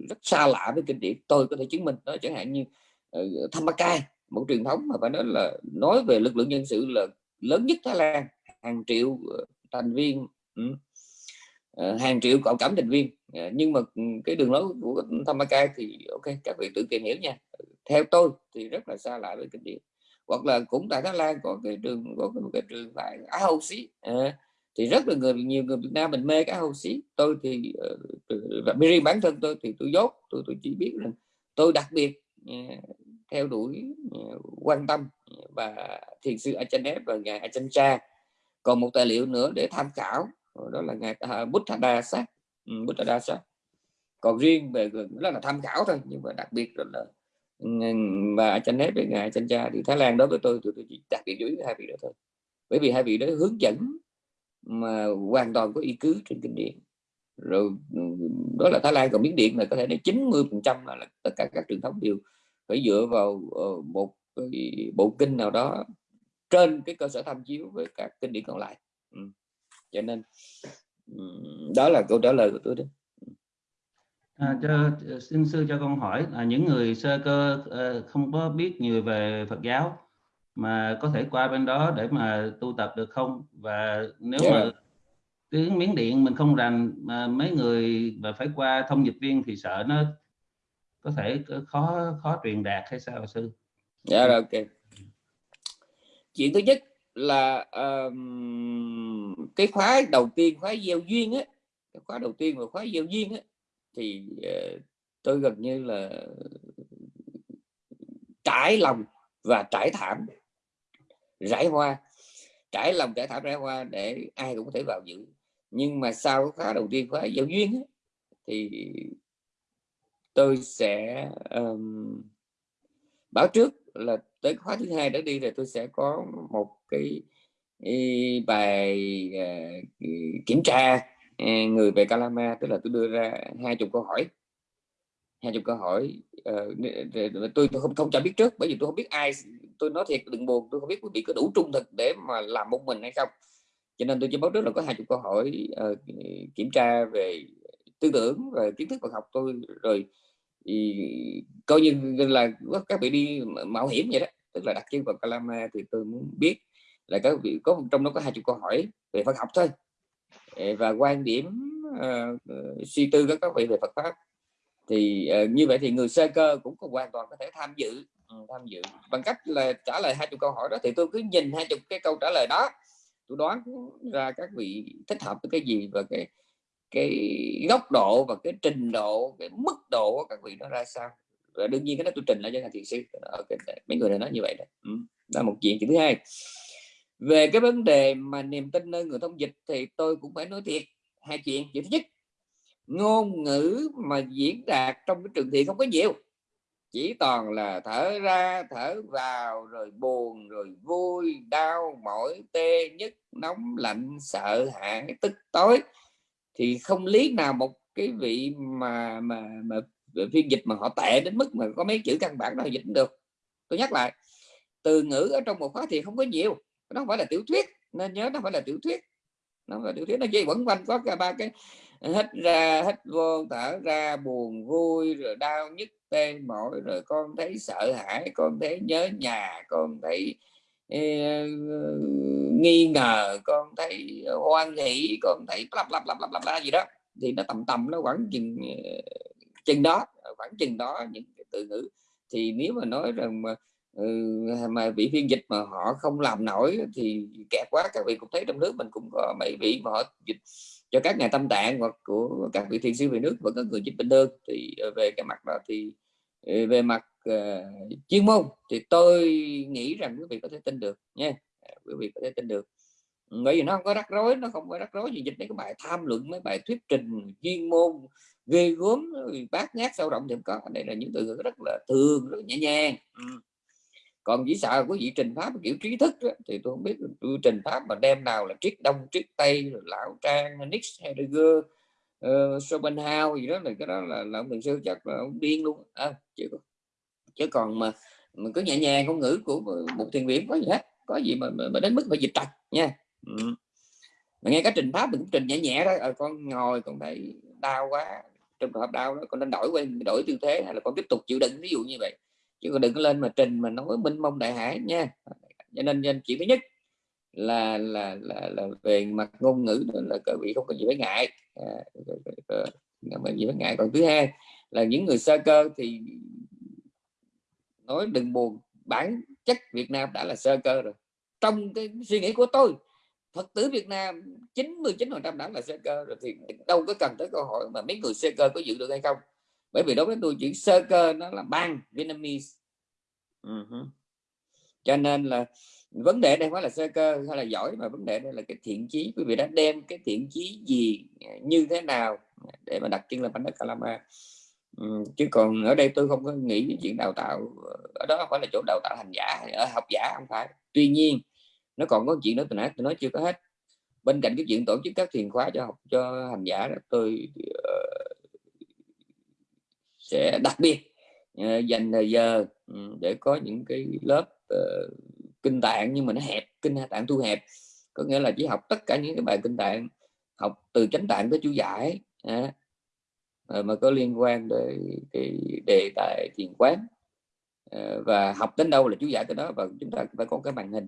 rất xa lạ với kinh điển. Tôi có thể chứng minh đó chẳng hạn như ờ, uh, Thamakai một truyền thống mà phải nói là nói về lực lượng nhân sự là lớn nhất Thái Lan hàng triệu ờ, thành viên uh, hàng triệu cộng cảm thành viên. Nhưng mà ừ, cái đường lối của Thamakai thì ok các vị tự tìm hiểu nha theo tôi thì rất là xa lạ với kinh điển. Hoặc là cũng tại Thái Lan có cái trường có một cái trường tại Á Hậu Xí. À, thì rất là người nhiều người Việt Nam mình mê cái Hậu Xí. Tôi thì ờ, và uh, riêng bản thân tôi thì tôi dốt tôi tôi chỉ biết rằng tôi đặc biệt uh, theo đuổi uh, quan tâm à, và thiền sư Achanet và ngài Achancha. Còn một tài liệu nữa để tham khảo đó là ngài uh, Buddhadasa ừ, Buddha sát còn riêng về ờ, đó là tham khảo thôi nhưng mà đặc biệt là và tranh nếp với ngài tranh cha thì thái lan đối với tôi tôi, tôi chỉ đặc biệt dưới hai vị đó thôi. Bởi vì hai vị đó hướng dẫn mà hoàn toàn có ý cứ trên kinh điển. Rồi đó là thái lan còn miếng điện là có thể đến 90 phần trăm là tất cả các truyền thống đều phải dựa vào ờ, một một bộ kinh nào đó trên cái cơ sở tham chiếu với các kinh điển còn lại. Ừ. cho nên đó là câu trả lời của tôi đó. À, cho xin sư cho con hỏi là những người sơ cơ uh, không có biết nhiều về Phật giáo mà có thể qua bên đó để mà tu tập được không? Và nếu yeah. mà tiếng miến điện mình không rành mà mấy người mà phải qua thông dịch viên thì sợ nó có thể khó khó truyền đạt hay sao sư? Dạ rồi ok. Chuyện thứ nhất là um, cái khóa đầu tiên khóa gieo duyên á khóa đầu tiên và khóa gieo duyên á thì uh, tôi gần như là trải lòng và trải thảm rải hoa. Trải lòng trải thảm rải hoa để ai cũng có thể vào dự. Nhưng mà sau khóa đầu tiên khóa giáo duyên ấy, thì tôi sẽ um, báo trước là tới khóa thứ hai đã đi rồi tôi sẽ có một cái bài uh, kiểm tra người về Calama tức là tôi đưa ra hai chục câu hỏi. Hai chục câu hỏi ờ, uh, tôi, tôi không không cho biết trước bởi vì tôi không biết ai tôi nói thiệt đừng buồn tôi không biết quý vị có đủ trung thực để mà làm một mình hay không. Cho nên tôi chỉ báo trước là có hai chục câu hỏi uh, kiểm tra về tư tưởng và kiến thức vật học tôi rồi thì coi như là các vị đi mạo hiểm vậy đó. Tức là đặt chân vào Calama thì tôi muốn biết là các vị có trong đó có hai chục câu hỏi về Phật học thôi và quan điểm uh, suy tư các các vị về Phật pháp. Thì uh, như vậy thì người sơ cơ cũng có hoàn toàn có thể tham dự. Ừ, tham dự. Bằng cách là trả lời hai chục câu hỏi đó thì tôi cứ nhìn hai chục cái câu trả lời đó. Tôi đoán ra các vị thích hợp với cái gì và cái cái góc độ và cái trình độ cái mức độ của các vị nó ra sao. Và đương nhiên cái đó tôi trình lại cho thầy thiền sư. Okay. mấy người này nói như vậy đó. Ừ. đó là một chuyện. Chuyện thứ hai về cái vấn đề mà niềm tin nơi người thông dịch thì tôi cũng phải nói thiệt, hai chuyện. Chuyện thứ nhất, ngôn ngữ mà diễn đạt trong cái trường thiện không có nhiều. Chỉ toàn là thở ra, thở vào, rồi buồn, rồi vui, đau, mỏi, tê, nhức, nóng, lạnh, sợ, hãi, tức tối. Thì không lý nào một cái vị mà mà mà phiên dịch mà họ tệ đến mức mà có mấy chữ căn bản nào dịch được. Tôi nhắc lại, từ ngữ ở trong một khóa thì không có nhiều nó không phải là tiểu thuyết nên nhớ nó phải là tiểu thuyết. Nó là tiểu thuyết nó dây vẫn quanh có cả ba cái hít ra hít vô thở ra buồn vui rồi đau nhức tê mỏi rồi con thấy sợ hãi con thấy nhớ nhà con thấy uh, nghi ngờ con thấy hoan hỷ con thấy lặp lặp lặp lặp lặp la gì đó. Thì nó tầm tầm nó khoảng chừng ờ, chừng đó khoảng chừng đó những cái từ ngữ. Thì nếu mà nói rằng mà Ừ, mà vị phiên dịch mà họ không làm nổi thì kẹt quá các vị cũng thấy trong nước mình cũng có mấy vị mà họ dịch cho các nhà tâm tạng hoặc của các vị thiền sư về nước vẫn có người dịch bình thường. Thì ờ, về cái mặt đó thì ờ, về mặt uh, chuyên môn thì tôi nghĩ rằng quý vị có thể tin được nha. À, quý vị có thể tin được. Bởi vì nó không có rắc rối nó không có rắc rối gì dịch mấy cái bài tham luận mấy bài thuyết trình chuyên môn ghê gớm bát nhát sâu rộng thì có. Đây là những từ ngữ rất là thường rất nhẹ nhàng. Ừ còn chỉ sợ quý vị trình pháp kiểu trí thức đó, thì tôi không biết tôi trình pháp mà đem nào là triết đông triết tây rồi lão trang nix heidegger uh, schopenhauer gì đó là cái đó là, là ông thiền sư chắc là ông điên luôn à, chứ chứ còn mà mình cứ nhẹ nhàng ngôn ngữ của một thiền viện có gì hết có gì mà, mà, đến mức phải dịch trật nha. Ừ. mà nghe cái trình pháp mình cũng trình nhẹ nhẹ đó à, ờ, con ngồi con thấy đau quá trong trường hợp đau đó con nên đổi quen đổi tư thế hay là con tiếp tục chịu đựng ví dụ như vậy chứ còn đừng có lên mà trình mà nói minh mông đại hải nha. Cho nên, nên chỉ thứ nhất là là là, là về mặt ngôn ngữ là các vị không có gì phải ngại. À, mà gì phải ngại. Còn thứ hai là những người sơ cơ thì nói đừng buồn. Bản chất Việt Nam đã là sơ cơ rồi. Trong cái suy nghĩ của tôi Phật tử Việt Nam 99 phần trăm đã là sơ cơ rồi thì đâu có cần tới câu hỏi mà mấy người sơ cơ có giữ được hay không bởi vì đối với tôi chữ sơ cơ nó là bang Vietnamese. Uh -huh. cho nên là vấn đề đây phải là sơ cơ hay là giỏi mà vấn đề đây là cái thiện chí. Quý vị đã đem cái thiện chí gì như thế nào để mà đặt chân lên bánh đất Kalama? Ừ, chứ còn ở đây tôi không có nghĩ chuyện đào tạo ở đó không phải là chỗ đào tạo hành giả ở học giả không phải. Tuy nhiên nó còn có chuyện đó tôi nãy tôi nói chưa có hết. Bên cạnh cái chuyện tổ chức các thiền khóa cho học cho hành giả đó, tôi uh, sẽ đặc biệt ờ, dành thời giờ ừ, để có những cái lớp uh, kinh tạng nhưng mà nó hẹp kinh tạng thu hẹp. Có nghĩa là chỉ học tất cả những cái bài kinh tạng học từ chánh tạng tới chú giải à, mà có liên quan đến cái đề tài thiền quán. À, và học đến đâu là chú giải tới đó và chúng ta phải có cái màn hình.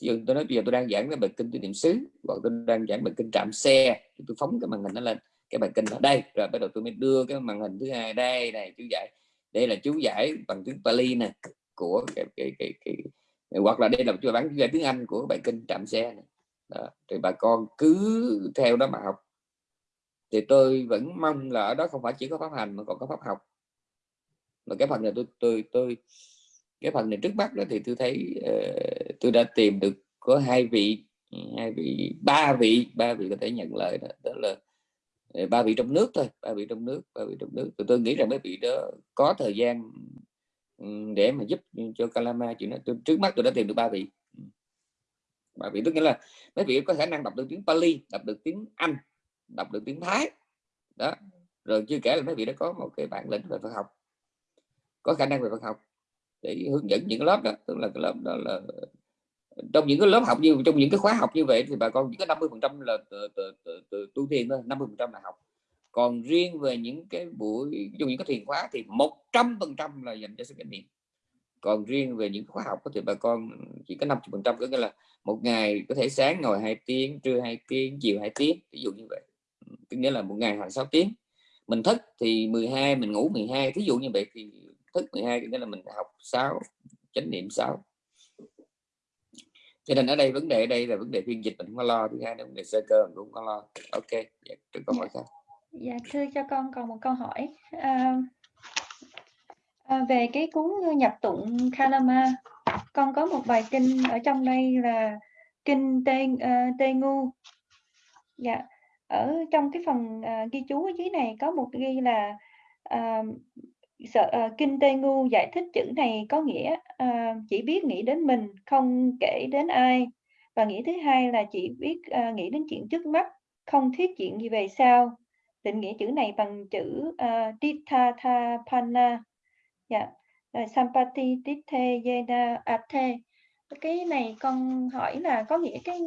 Ví dụ tôi nói bây giờ tôi đang giảng cái bài kinh tôi niệm xứ hoặc tôi đang giảng bài kinh trạm xe tôi phóng cái màn hình nó lên cái bài kinh ở đây rồi bắt đầu tôi mới đưa cái màn hình thứ hai đây này chú giải đây là chú giải bằng tiếng Pali nè của cái, cái, cái, cái, cái hoặc là đây là chú bán tiếng Anh của bài kinh trạm xe này. Đó. thì bà con cứ theo đó mà học thì tôi vẫn mong là ở đó không phải chỉ có pháp hành mà còn có pháp học mà cái phần này tôi tôi tôi cái phần này trước mắt đó thì tôi thấy uh, tôi đã tìm được có hai vị hai vị ba vị ba vị có thể nhận lời đó, đó là ba vị trong nước thôi ba vị trong nước ba vị trong nước. Tôi, tôi nghĩ rằng mấy vị đó có thời gian ừ, để mà giúp cho Kalama chuyện đó. Tôi, trước mắt tôi đã tìm được ba vị. Ừ. Ba vị tức nghĩa là mấy vị có khả năng đọc được tiếng Pali đọc được tiếng Anh đọc được tiếng Thái. Đó. Rồi chưa kể là mấy vị đã có một cái bản lĩnh về Phật học. Có khả năng về Phật học để hướng dẫn những lớp đó tức là cái lớp đó là trong những cái lớp học như, trong những cái khóa học như vậy thì bà con chỉ có 50 phần trăm là tu thiền thôi 50 phần trăm là học. Còn riêng về những cái buổi dùng những cái thiền khóa thì 100 phần trăm là dành cho sự kinh nghiệm còn riêng về những khóa học thì bà con chỉ có 50 phần trăm, có nghĩa là một ngày có thể sáng ngồi 2 tiếng, trưa 2 tiếng, chiều 2 tiếng, ví dụ như vậy. Tức nghĩa là một ngày khoảng 6 tiếng. Mình thức thì 12 mình ngủ 12 ví dụ như vậy thì thức 12 nghĩa là mình học 6 chánh niệm 6 cho nên ở đây vấn đề ở đây là vấn đề phiên dịch mình không có lo thứ hai là vấn đề sơ cơ mình cũng không có lo. Ok dạ, câu hỏi khác. Dạ thưa cho con còn một câu hỏi. À, à, về cái cuốn nhập tụng Kalama con có một bài kinh ở trong đây là kinh Tê uh, Tê Ngu. Dạ ở trong cái phần uh, ghi chú ở dưới này có một ghi là uh, sợ, uh, kinh tây Ngu giải thích chữ này có nghĩa uh, chỉ biết nghĩ đến mình không kể đến ai. Và nghĩa thứ hai là chỉ biết uh, nghĩ đến chuyện trước mắt không thiết chuyện gì về sau. Định nghĩa chữ này bằng chữ uh, Ditthapana dạ yeah. Sampati Titte Yena Athe. Cái này con hỏi là có nghĩa cái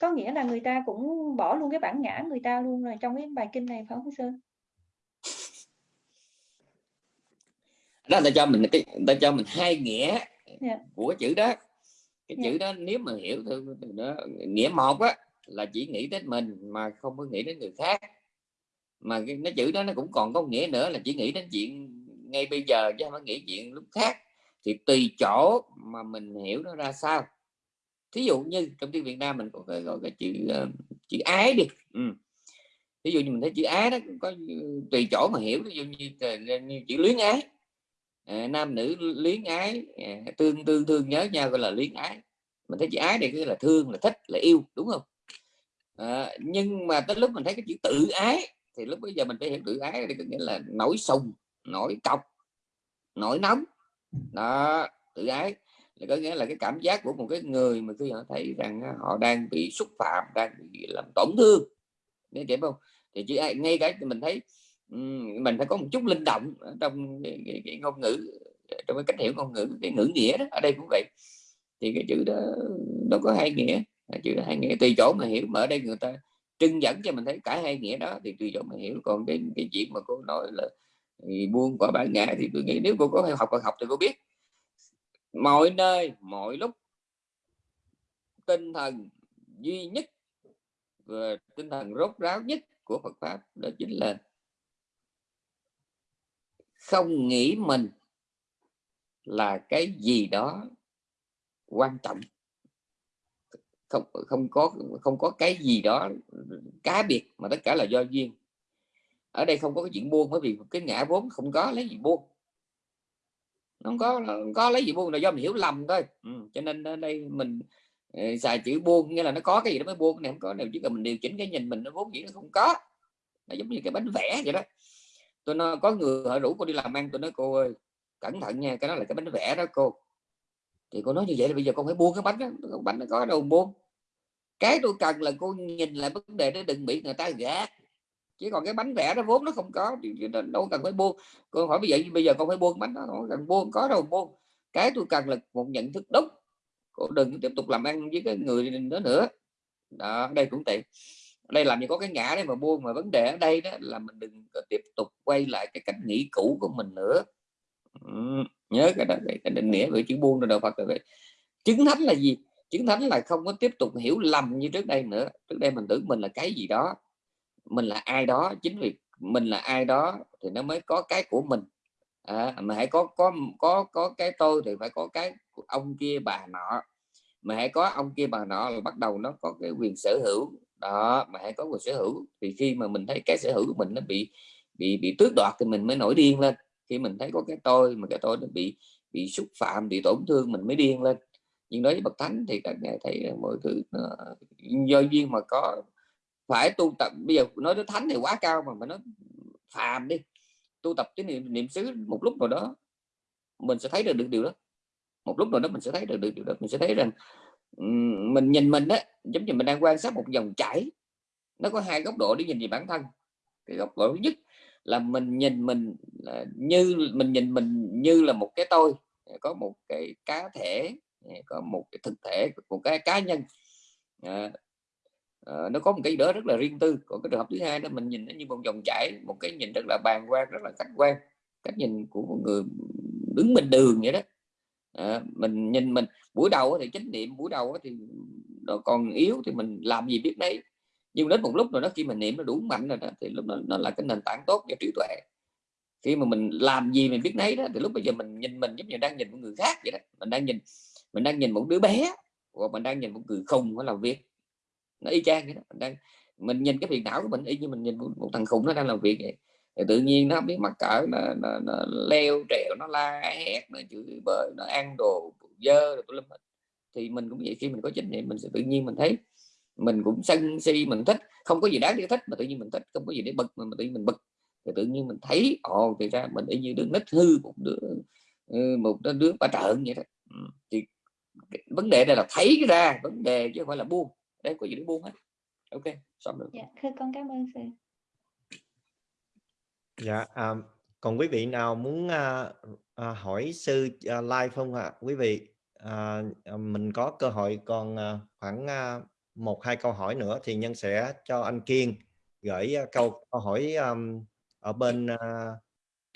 có nghĩa là người ta cũng bỏ luôn cái bản ngã người ta luôn rồi trong cái bài kinh này phải không sư? Đó ta cho mình cái ta cho mình hai nghĩa yeah. Dạ. của chữ đó cái yeah. chữ dạ. đó nếu mà hiểu thì nó nghĩa một á là chỉ nghĩ đến mình mà không có nghĩ đến người khác mà cái nó chữ đó nó cũng còn có nghĩa nữa là chỉ nghĩ đến chuyện ngay bây giờ chứ không phải nghĩ chuyện lúc khác thì tùy chỗ mà mình hiểu nó ra sao thí dụ như trong tiếng Việt Nam mình có cái gọi cái chữ uh, chữ ái đi ừ. ví dụ như mình thấy chữ ái đó có tùy chỗ mà hiểu ví dụ như, như chữ luyến ái Ờ, nam nữ luyến ái ờ, tương tương thương nhớ nhau gọi là luyến ái. Mình thấy chữ ái này là thương là thích là yêu đúng không? À, nhưng mà tới lúc mình thấy cái chữ tự ái thì lúc bây giờ mình phải hiểu tự ái thì có nghĩa là nổi sùng nổi cọc nổi nóng. Đó tự ái là có nghĩa là cái cảm giác của một cái người mà khi họ thấy rằng họ đang bị xúc phạm đang bị làm tổn thương. Nghe hiểu không? Thì chỉ ngay cái mình thấy mình phải có một chút linh động trong cái, cái, cái ngôn ngữ trong cái cách hiểu ngôn ngữ cái ngữ nghĩa đó ở đây cũng vậy. Thì cái chữ đó nó có hai nghĩa chữ hai nghĩa. Tùy chỗ mà hiểu mà ở đây người ta trưng dẫn cho mình thấy cả hai nghĩa đó thì tùy chỗ mà hiểu. Còn cái cái chuyện mà cô nói là buông quả bản ngã thì tôi nghĩ nếu cô có học còn học thì cô biết. Mọi nơi mọi lúc tinh thần duy nhất và tinh thần rốt ráo nhất của Phật pháp đó chính là không nghĩ mình là cái gì đó quan trọng. Không không có không có cái gì đó cá biệt, mà tất cả là do duyên. Ở đây không có cái chuyện buông, bởi vì cái ngã vốn không có lấy gì buông. Không có không có lấy gì buông, là do mình hiểu lầm thôi. Ừ. cho nên ở đây mình ờ, xài chữ buông, nghĩa là nó có cái gì đó mới buông này không có nào chỉ cần mình điều chỉnh cái nhìn mình, nó vốn dĩ nó không có. Nó giống như cái bánh vẽ vậy đó tôi nói có người họ rủ cô đi làm ăn tôi nói cô ơi, cẩn thận nha, cái đó là cái bánh vẽ đó cô. Thì cô nói như vậy là bây giờ con phải buông cái bánh đó bánh nó có đâu buông. Cái tôi cần là cô nhìn lại vấn đề đó, đừng bị người ta gạt. Chứ còn cái bánh vẽ đó vốn nó không có, thì đâu cần phải buông. Cô hỏi bây giờ bây giờ con phải buông bánh đó không cần buông, có đâu buông. Cái tôi cần là một nhận thức đúng. Cô đừng tiếp tục làm ăn với cái người đó nữa. Đó, đây cũng tiện đây làm gì có cái ngã đấy mà buông mà vấn đề ở đây đó là mình đừng tiếp tục quay lại cái cách nghĩ cũ của mình nữa. Ừ, nhớ cái đó cái định nghĩa về chữ buông rồi đạo Phật rồi vậy. Chứng thánh là gì? Chứng thánh là không có tiếp tục hiểu lầm như trước đây nữa. Trước đây mình tưởng mình là cái gì đó mình là ai đó chính vì mình là ai đó thì nó mới có cái của mình. À, mà hãy có có có có cái tôi thì phải có cái ông kia bà nọ. Mà hãy có ông kia bà nọ là bắt đầu nó có cái quyền sở hữu đó mà hãy có quyền sở hữu. Thì khi mà mình thấy cái sở hữu của mình nó bị bị bị tước đoạt thì mình mới nổi điên lên. Khi mình thấy có cái tôi mà cái tôi nó bị bị xúc phạm bị tổn thương mình mới điên lên. Nhưng đối với bậc thánh thì các ngài thấy mọi thứ nó, do duyên mà có phải tu tập. Bây giờ nói đến thánh thì quá cao mà mà nó phàm đi. Tu tập cái niệm, niệm xứ một lúc nào đó mình sẽ thấy được, được điều đó. Một lúc nào đó mình sẽ thấy được, được điều đó. Mình sẽ thấy rằng mình nhìn mình đó giống như mình đang quan sát một dòng chảy. Nó có hai góc độ để nhìn về bản thân. Cái góc độ thứ nhất là mình nhìn mình như mình nhìn mình như là một cái tôi có một cái cá thể có một cái thực thể một cái cá nhân. À, à, nó có một cái đó rất là riêng tư. Còn cái trường hợp thứ hai đó mình nhìn nó như một dòng chảy một cái nhìn rất là bàn quan rất là khách quan. Cách nhìn của một người đứng bình đường vậy đó à, mình nhìn mình buổi đầu thì chánh niệm buổi đầu thì còn yếu thì mình làm gì biết đấy nhưng đến một lúc rồi đó khi mình niệm nó đủ mạnh rồi đó thì lúc đó nó là cái nền tảng tốt cho trí tuệ. Khi mà mình làm gì mình biết nấy đó thì lúc bây giờ mình nhìn mình giống như đang nhìn một người khác vậy đó. Mình đang nhìn mình đang nhìn một đứa bé hoặc mình đang nhìn một người khùng nó làm việc. Nó y chang vậy đó. Mình đang mình nhìn cái phiền não của mình y như mình nhìn một, một thằng khùng nó đang làm việc vậy thì tự nhiên nó biết mắc cỡ nó, nó, nó leo trèo nó la hét nó chửi bới nó ăn đồ dơ rồi thì mình cũng vậy khi mình có trách nhiệm mình sẽ tự nhiên mình thấy mình cũng sân si mình thích. Không có gì đáng để thích mà tự nhiên mình thích không có gì để bực mà, mà tự nhiên mình bực. Thì tự nhiên mình thấy ồ thì ra mình y như đứa nít hư một đứa ừ, một đứa đứa ba trợn vậy đó. Ừ, thì vấn đề đây là thấy ra vấn đề chứ không phải là buông. Đây có gì để buông hết. Ok xong rồi. Dạ con cảm ơn sư dạ à, còn quý vị nào muốn à, à, hỏi sư à, live không ạ à? quý vị à, à, mình có cơ hội còn à, khoảng à, một hai câu hỏi nữa thì nhân sẽ cho anh Kiên gửi à, câu câu hỏi à, ở bên à,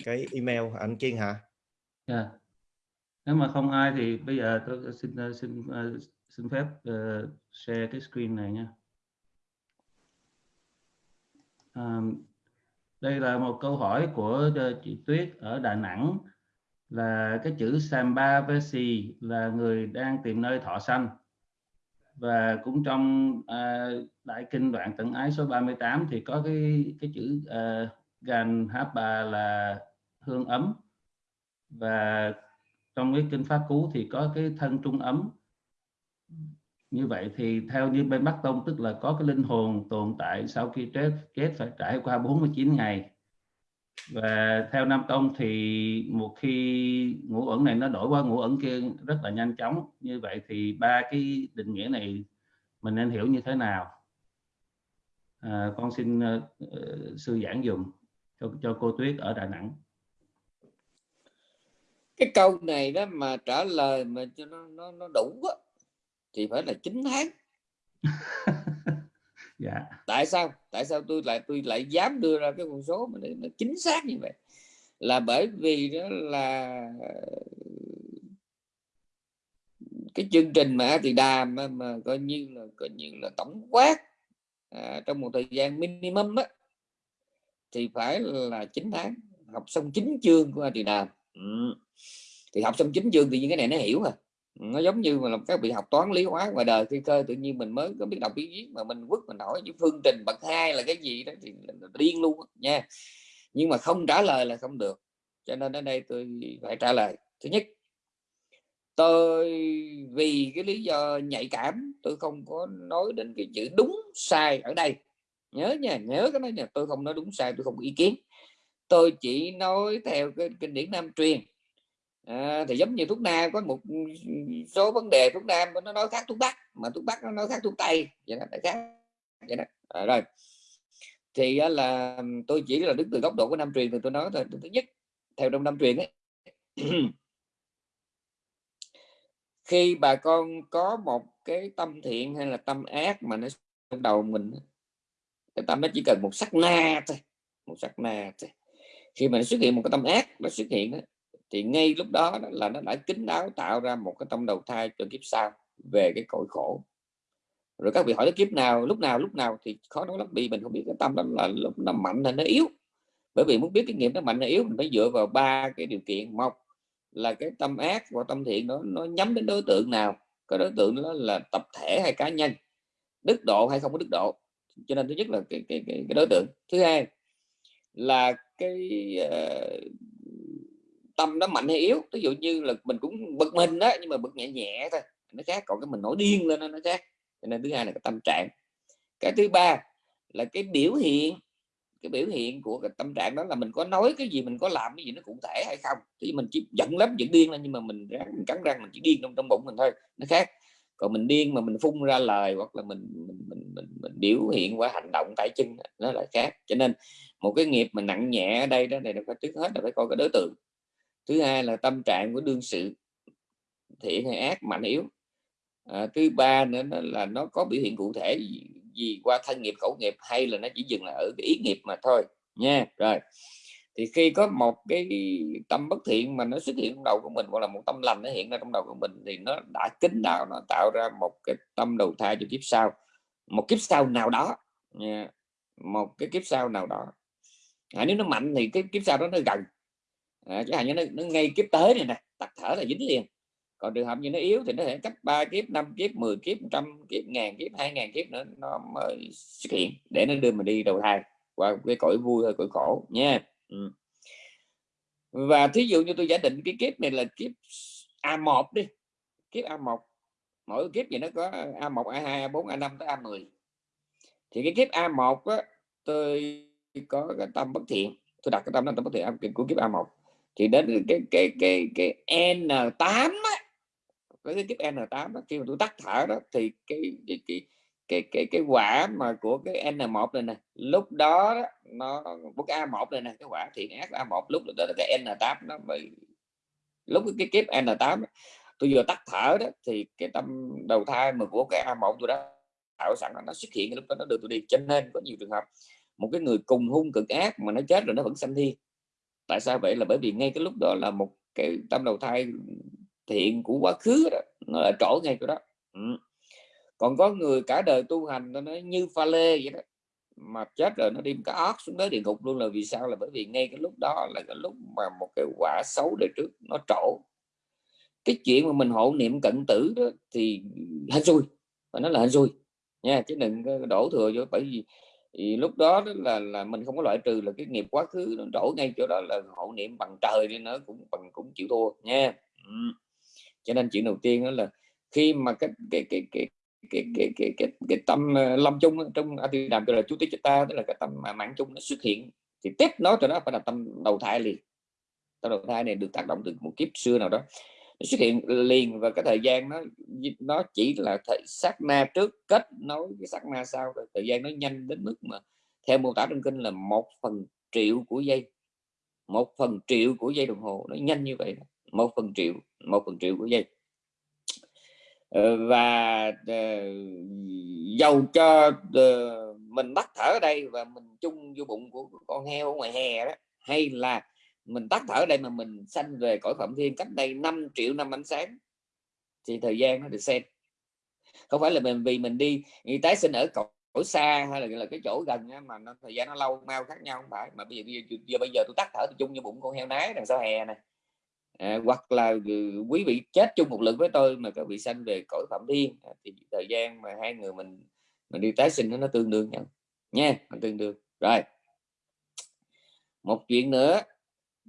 cái email anh Kiên hả? Yeah. Dạ. Nếu mà không ai thì bây giờ tôi xin à, xin à, xin phép uh, share cái screen này nha. Um, đây là một câu hỏi của ờ, chị Tuyết ở Đà Nẵng. Là cái chữ Samba Vesi là người đang tìm nơi thọ sanh. Và cũng trong uh, đại kinh đoạn tận ái số 38 thì có cái cái chữ uh, gan hapa là hương ấm. Và trong cái kinh pháp cú thì có cái thân trung ấm như vậy thì theo như bên Bắc Tông tức là có cái linh hồn tồn tại sau khi chết chết phải trải qua 49 ngày. Và theo Nam Tông thì một khi ngũ ẩn này nó đổi qua ngũ ẩn kia rất là nhanh chóng. Như vậy thì ba cái định nghĩa này mình nên hiểu như thế nào? À, con xin uh, sư giảng dùng cho cho cô Tuyết ở Đà Nẵng. Cái câu này đó mà trả lời mà cho nó nó, nó đủ á, thì phải là 9 tháng. Dạ. Tại sao? Tại sao tôi lại tôi lại dám đưa ra cái con số mà nó chính xác như vậy? Là bởi vì đó là cái chương trình mà thì đàm mà, mà coi như là coi như là tổng quát à, trong một thời gian minimum á thì phải là 9 tháng. Học xong chín chương của thì đàm. Ừ. thì học xong chín chương thì những cái này nó hiểu à nó giống như mà các bị học toán lý hóa ngoài đời khi cơ, tự nhiên mình mới có biết đọc biết viết mà mình quất mình hỏi những phương trình bậc hai là cái gì đó thì điên luôn nha. Nhưng mà không trả lời là không được, cho nên ở đây tôi phải trả lời. Thứ nhất, tôi vì cái lý do nhạy cảm, tôi không có nói đến cái chữ đúng, sai ở đây. Nhớ nha, nhớ cái này nha, tôi không nói đúng, sai, tôi không có ý kiến. Tôi chỉ nói theo cái kinh điển nam truyền à, thì giống như thuốc nam có một số vấn đề thuốc nam nó nói khác thuốc bắc mà thuốc bắc nó nói khác thuốc tây vậy đó khác vậy đó. À, rồi. Thì là tôi chỉ là đứng từ góc độ của nam truyền thì tôi nói thôi thứ nhất theo trong nam truyền ấy khi bà con có một cái tâm thiện hay là tâm ác mà nó trong đầu mình cái tâm nó chỉ cần một sắc na thôi một sắc na thôi. Khi mà nó xuất hiện một cái tâm ác nó xuất hiện đó, thì ngay lúc đó, đó là nó đã kính đáo tạo ra một cái tâm đầu thai cho kiếp sau về cái cội khổ. Rồi các vị hỏi kiếp nào lúc nào lúc nào thì khó nói lắm vì mình không biết cái tâm đó là lúc nó mạnh hay nó yếu. Bởi vì muốn biết cái nghiệp nó mạnh hay yếu mình phải dựa vào ba cái điều kiện. Một là cái tâm ác và tâm thiện nó nó nhắm đến đối tượng nào? Cái đối tượng đó là tập thể hay cá nhân? Đức độ hay không có đức độ? Cho nên thứ nhất là cái cái cái, cái đối tượng. Thứ hai là cái uh, tâm nó mạnh hay yếu. Ví dụ như là mình cũng bực mình đó nhưng mà bực nhẹ nhẹ thôi nó khác còn cái mình nổi điên lên nó khác. Cho nên thứ hai là cái tâm trạng. Cái thứ ba là cái biểu hiện. Cái biểu hiện của cái tâm trạng đó là mình có nói cái gì mình có làm cái gì nó cụ thể hay không. Thì mình chỉ giận lắm giận điên lên nhưng mà mình ráng mình cắn răng mình chỉ điên trong trong bụng mình thôi nó khác. Còn mình điên mà mình phun ra lời hoặc là mình mình mình, mình, mình biểu hiện qua hành động tay chân nó lại khác. Cho nên một cái nghiệp mà nặng nhẹ ở đây đó này là phải trước hết là phải coi cái đối tượng thứ hai là tâm trạng của đương sự thiện hay ác mạnh yếu. À, thứ ba nữa là nó có biểu hiện cụ thể gì, gì qua thân nghiệp khẩu nghiệp hay là nó chỉ dừng là ở cái ý nghiệp mà thôi nha. Rồi thì khi có một cái tâm bất thiện mà nó xuất hiện trong đầu của mình hoặc là một tâm lành nó hiện ra trong đầu của mình thì nó đã kính đạo nó tạo ra một cái tâm đầu thai cho kiếp sau. Một kiếp sau nào đó nha. một cái kiếp sau nào đó. À, nếu nó mạnh thì cái kiếp sau đó nó gần à, chẳng hạn như nó, nó ngay kiếp tới này nè tắt thở là dính liền. Còn trường hợp như nó yếu thì nó thể cách 3 kiếp 5 kiếp 10 kiếp 100 kiếp ngàn kiếp 2.000 kiếp nữa nó mới xuất hiện để nó đưa mình đi đầu thai qua cái cõi vui hay cõi khổ nha. Ừ. và thí dụ như tôi giả định cái kiếp này là kiếp A1 đi kiếp A1 mỗi kiếp gì nó có A1 A2 A4 A5 tới A10 thì cái kiếp A1 á, tôi có cái tâm bất thiện tôi đặt cái tâm tâm bất thiện của kiếp A1 thì đến cái cái cái cái N8 á với cái kiếp N8 đó, khi mà tôi tắt thở đó thì cái cái cái cái cái, cái quả mà của cái N1 này nè lúc đó, đó nó của cái A1 này nè cái quả thiện ác A1 lúc đó là cái N8 nó bị lúc cái kiếp N8 tôi vừa tắt thở đó thì cái tâm đầu thai mà của cái A1 tôi đã tạo sẵn nó xuất hiện lúc đó nó được tôi đi. Cho nên có nhiều trường hợp một cái người cùng hung cực ác mà nó chết rồi nó vẫn sanh thiên tại sao vậy? Là bởi vì ngay cái lúc đó là một cái tâm đầu thai thiện của quá khứ đó, nó là trổ ngay chỗ đó. Ừ. còn có người cả đời tu hành nó như pha lê vậy đó, mà chết rồi nó đi cả ớt xuống tới địa ngục luôn là vì sao? Là bởi vì ngay cái lúc đó là cái lúc mà một cái quả xấu đời trước nó trổ cái chuyện mà mình hộ niệm cận tử đó thì hên xui và nó là hên xui nha, chứ đừng đổ thừa vô, bởi vì thì lúc đó, đó là là mình không có loại trừ là cái nghiệp quá khứ nó trổ ngay chỗ đó là hộ niệm bằng trời đi nó cũng bằng cũng chịu thua nha. Ừ cho nên chuyện đầu tiên đó là khi mà cái cái cái cái cái cái cái cái, cái tâm ờ, lâm chung trong a di đàm gọi là chú tí ta tức là cái tâm mà mạng chung nó xuất hiện thì tiếp nó cho nó phải là tâm đầu thai liền. Tâm đầu thai này được tác động từ một kiếp xưa nào đó xuất hiện liền và cái thời gian nó nó chỉ là thời, sát na trước, kết nối cái sát na sau, rồi thời gian nó nhanh đến mức mà theo mô tả trong kinh là một phần triệu của giây. Một phần triệu của giây đồng hồ, nó nhanh như vậy một phần triệu, một phần triệu của giây. Ờ, và ờ, dầu cho ờ, mình bắt thở ở đây và mình chung vô bụng của con heo ngoài hè đó, hay là mình tắt thở ở đây mà mình sanh về cõi phạm thiên cách đây 5 triệu năm ánh sáng. Thì thời gian nó được xem. Không phải là mình vì mình đi, đi tái sinh ở cõi xa hay là, là cái chỗ gần mà nó thời gian nó lâu mau khác nhau không phải. Mà bây giờ, giờ, giờ bây giờ tôi tắt thở tôi chung như bụng con heo nái đằng sau hè này. À, hoặc là ừ, quý vị chết chung một lượt với tôi mà các vị sanh về cõi phạm thiên. À, thì thời gian mà hai người mình mình đi tái sinh nó tương đương nhau nha nó tương đương. Rồi. Một chuyện nữa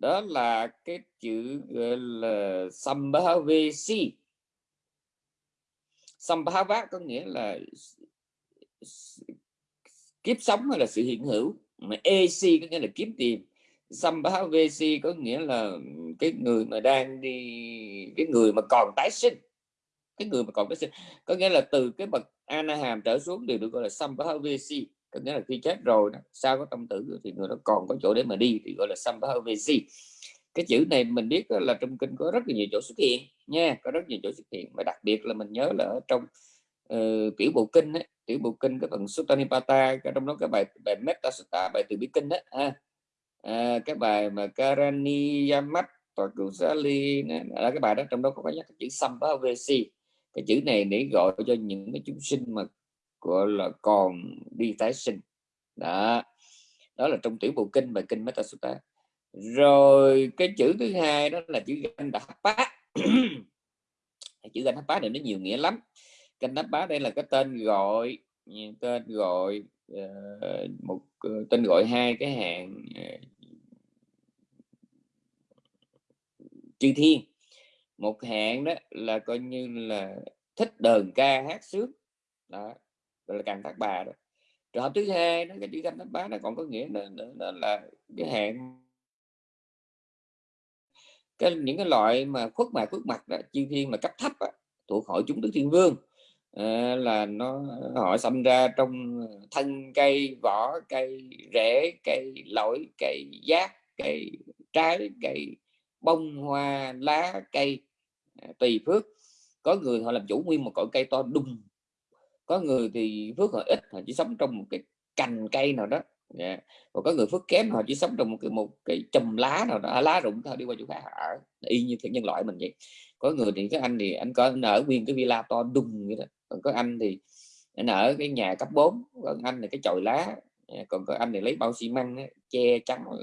đó là cái chữ gọi là sambhavesi sambhava có nghĩa là kiếp sống hay là sự hiện hữu. Mà e ac có nghĩa là kiếm tiền. Sambhavesi có nghĩa là cái người mà đang đi, cái người mà còn tái sinh. Cái người mà còn tái sinh. Có nghĩa là từ cái bậc Anaham trở xuống đều được gọi là Sambhavesi có nghĩa là khi chết rồi đó, sau có tâm tử thì người đó còn có chỗ để mà đi thì gọi là Sambhavesi cái chữ này mình biết là trong kinh có rất là nhiều chỗ xuất hiện nha có rất nhiều chỗ xuất hiện. Và đặc biệt là mình nhớ là ở trong uh, tiểu bộ kinh ấy, tiểu bộ kinh cái phần Suttanipata trong đó cái bài bài Metta Sutta bài từ bi kinh đó ha. À, cái bài mà Karani Yamat Kusali là cái bài đó trong đó có nhắc cái chữ Sambhavesi cái chữ này để gọi cho những cái chúng sinh mà gọi là còn đi tái sinh. Đó. Đó là trong tiểu bộ kinh và kinh Metasutta rồi cái chữ thứ hai đó là chữ ganh đạp bá. Chữ ganh đạp bá này nó nhiều nghĩa lắm. Ganh đạp bá đây là cái tên gọi tên gọi uh, một uh, tên gọi hai cái hạng uh, chư thiên. Một hạng đó là coi như là thích đờn ca hát sướng. Đó gọi là càng thác bà đó. Trường hợp thứ hai nó cái chữ canh thác bá nó còn có nghĩa là, là, là, là cái hạng cái những cái loại mà khuất mài khuất mặt đó, chư thiên mà cấp thấp đó, thuộc hội chúng đức thiên vương. À, là nó họ xâm ra trong thân cây vỏ cây rễ cây lỗi cây giác cây trái cây bông hoa lá cây à, tùy phước. Có người họ làm chủ nguyên một cội cây to đùng có người thì phước họ ít, họ chỉ sống trong một cái cành cây nào đó. Dạ. Yeah. và có người phước kém, họ chỉ sống trong một cái một cái chùm lá nào đó à, lá rụng thôi, đi qua chỗ khác ở. Y như thế nhân loại mình vậy. Có người thì cái anh thì anh có, anh ở nguyên cái villa to đùng như đó. Còn có anh thì anh ở cái nhà cấp 4 còn anh là cái chòi lá. Dạ, còn có anh thì lấy bao xi măng che chắn ờ,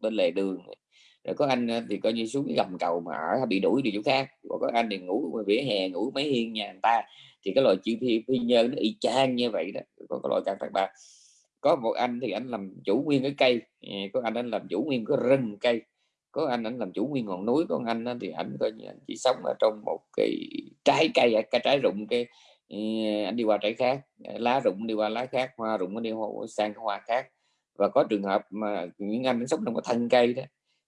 bên lề đường. Rồi có anh ờ, thì coi như xuống cái gầm cầu mà ở, bị đuổi đi chỗ khác. Còn có anh thì ngủ, vỉa hè ngủ mấy hiên nhà người ta thì cái loại chữ thi phi nhơn nó y chang như vậy đó. Còn cái loại càng thạc ba. Có một anh thì anh làm chủ nguyên cái cây. Ờ, có anh anh làm chủ nguyên cái rừng cây. Có anh anh làm chủ nguyên ngọn núi. Có anh thì anh coi như anh chỉ sống ở trong một cái trái cây à, cái trái rụng cái ờ, anh đi qua trái khác. Ờ, lá rụng đi qua lá khác, hoa rụng đi sang hoa khác. Và có trường hợp mà những anh sống trong cái thân cây đó,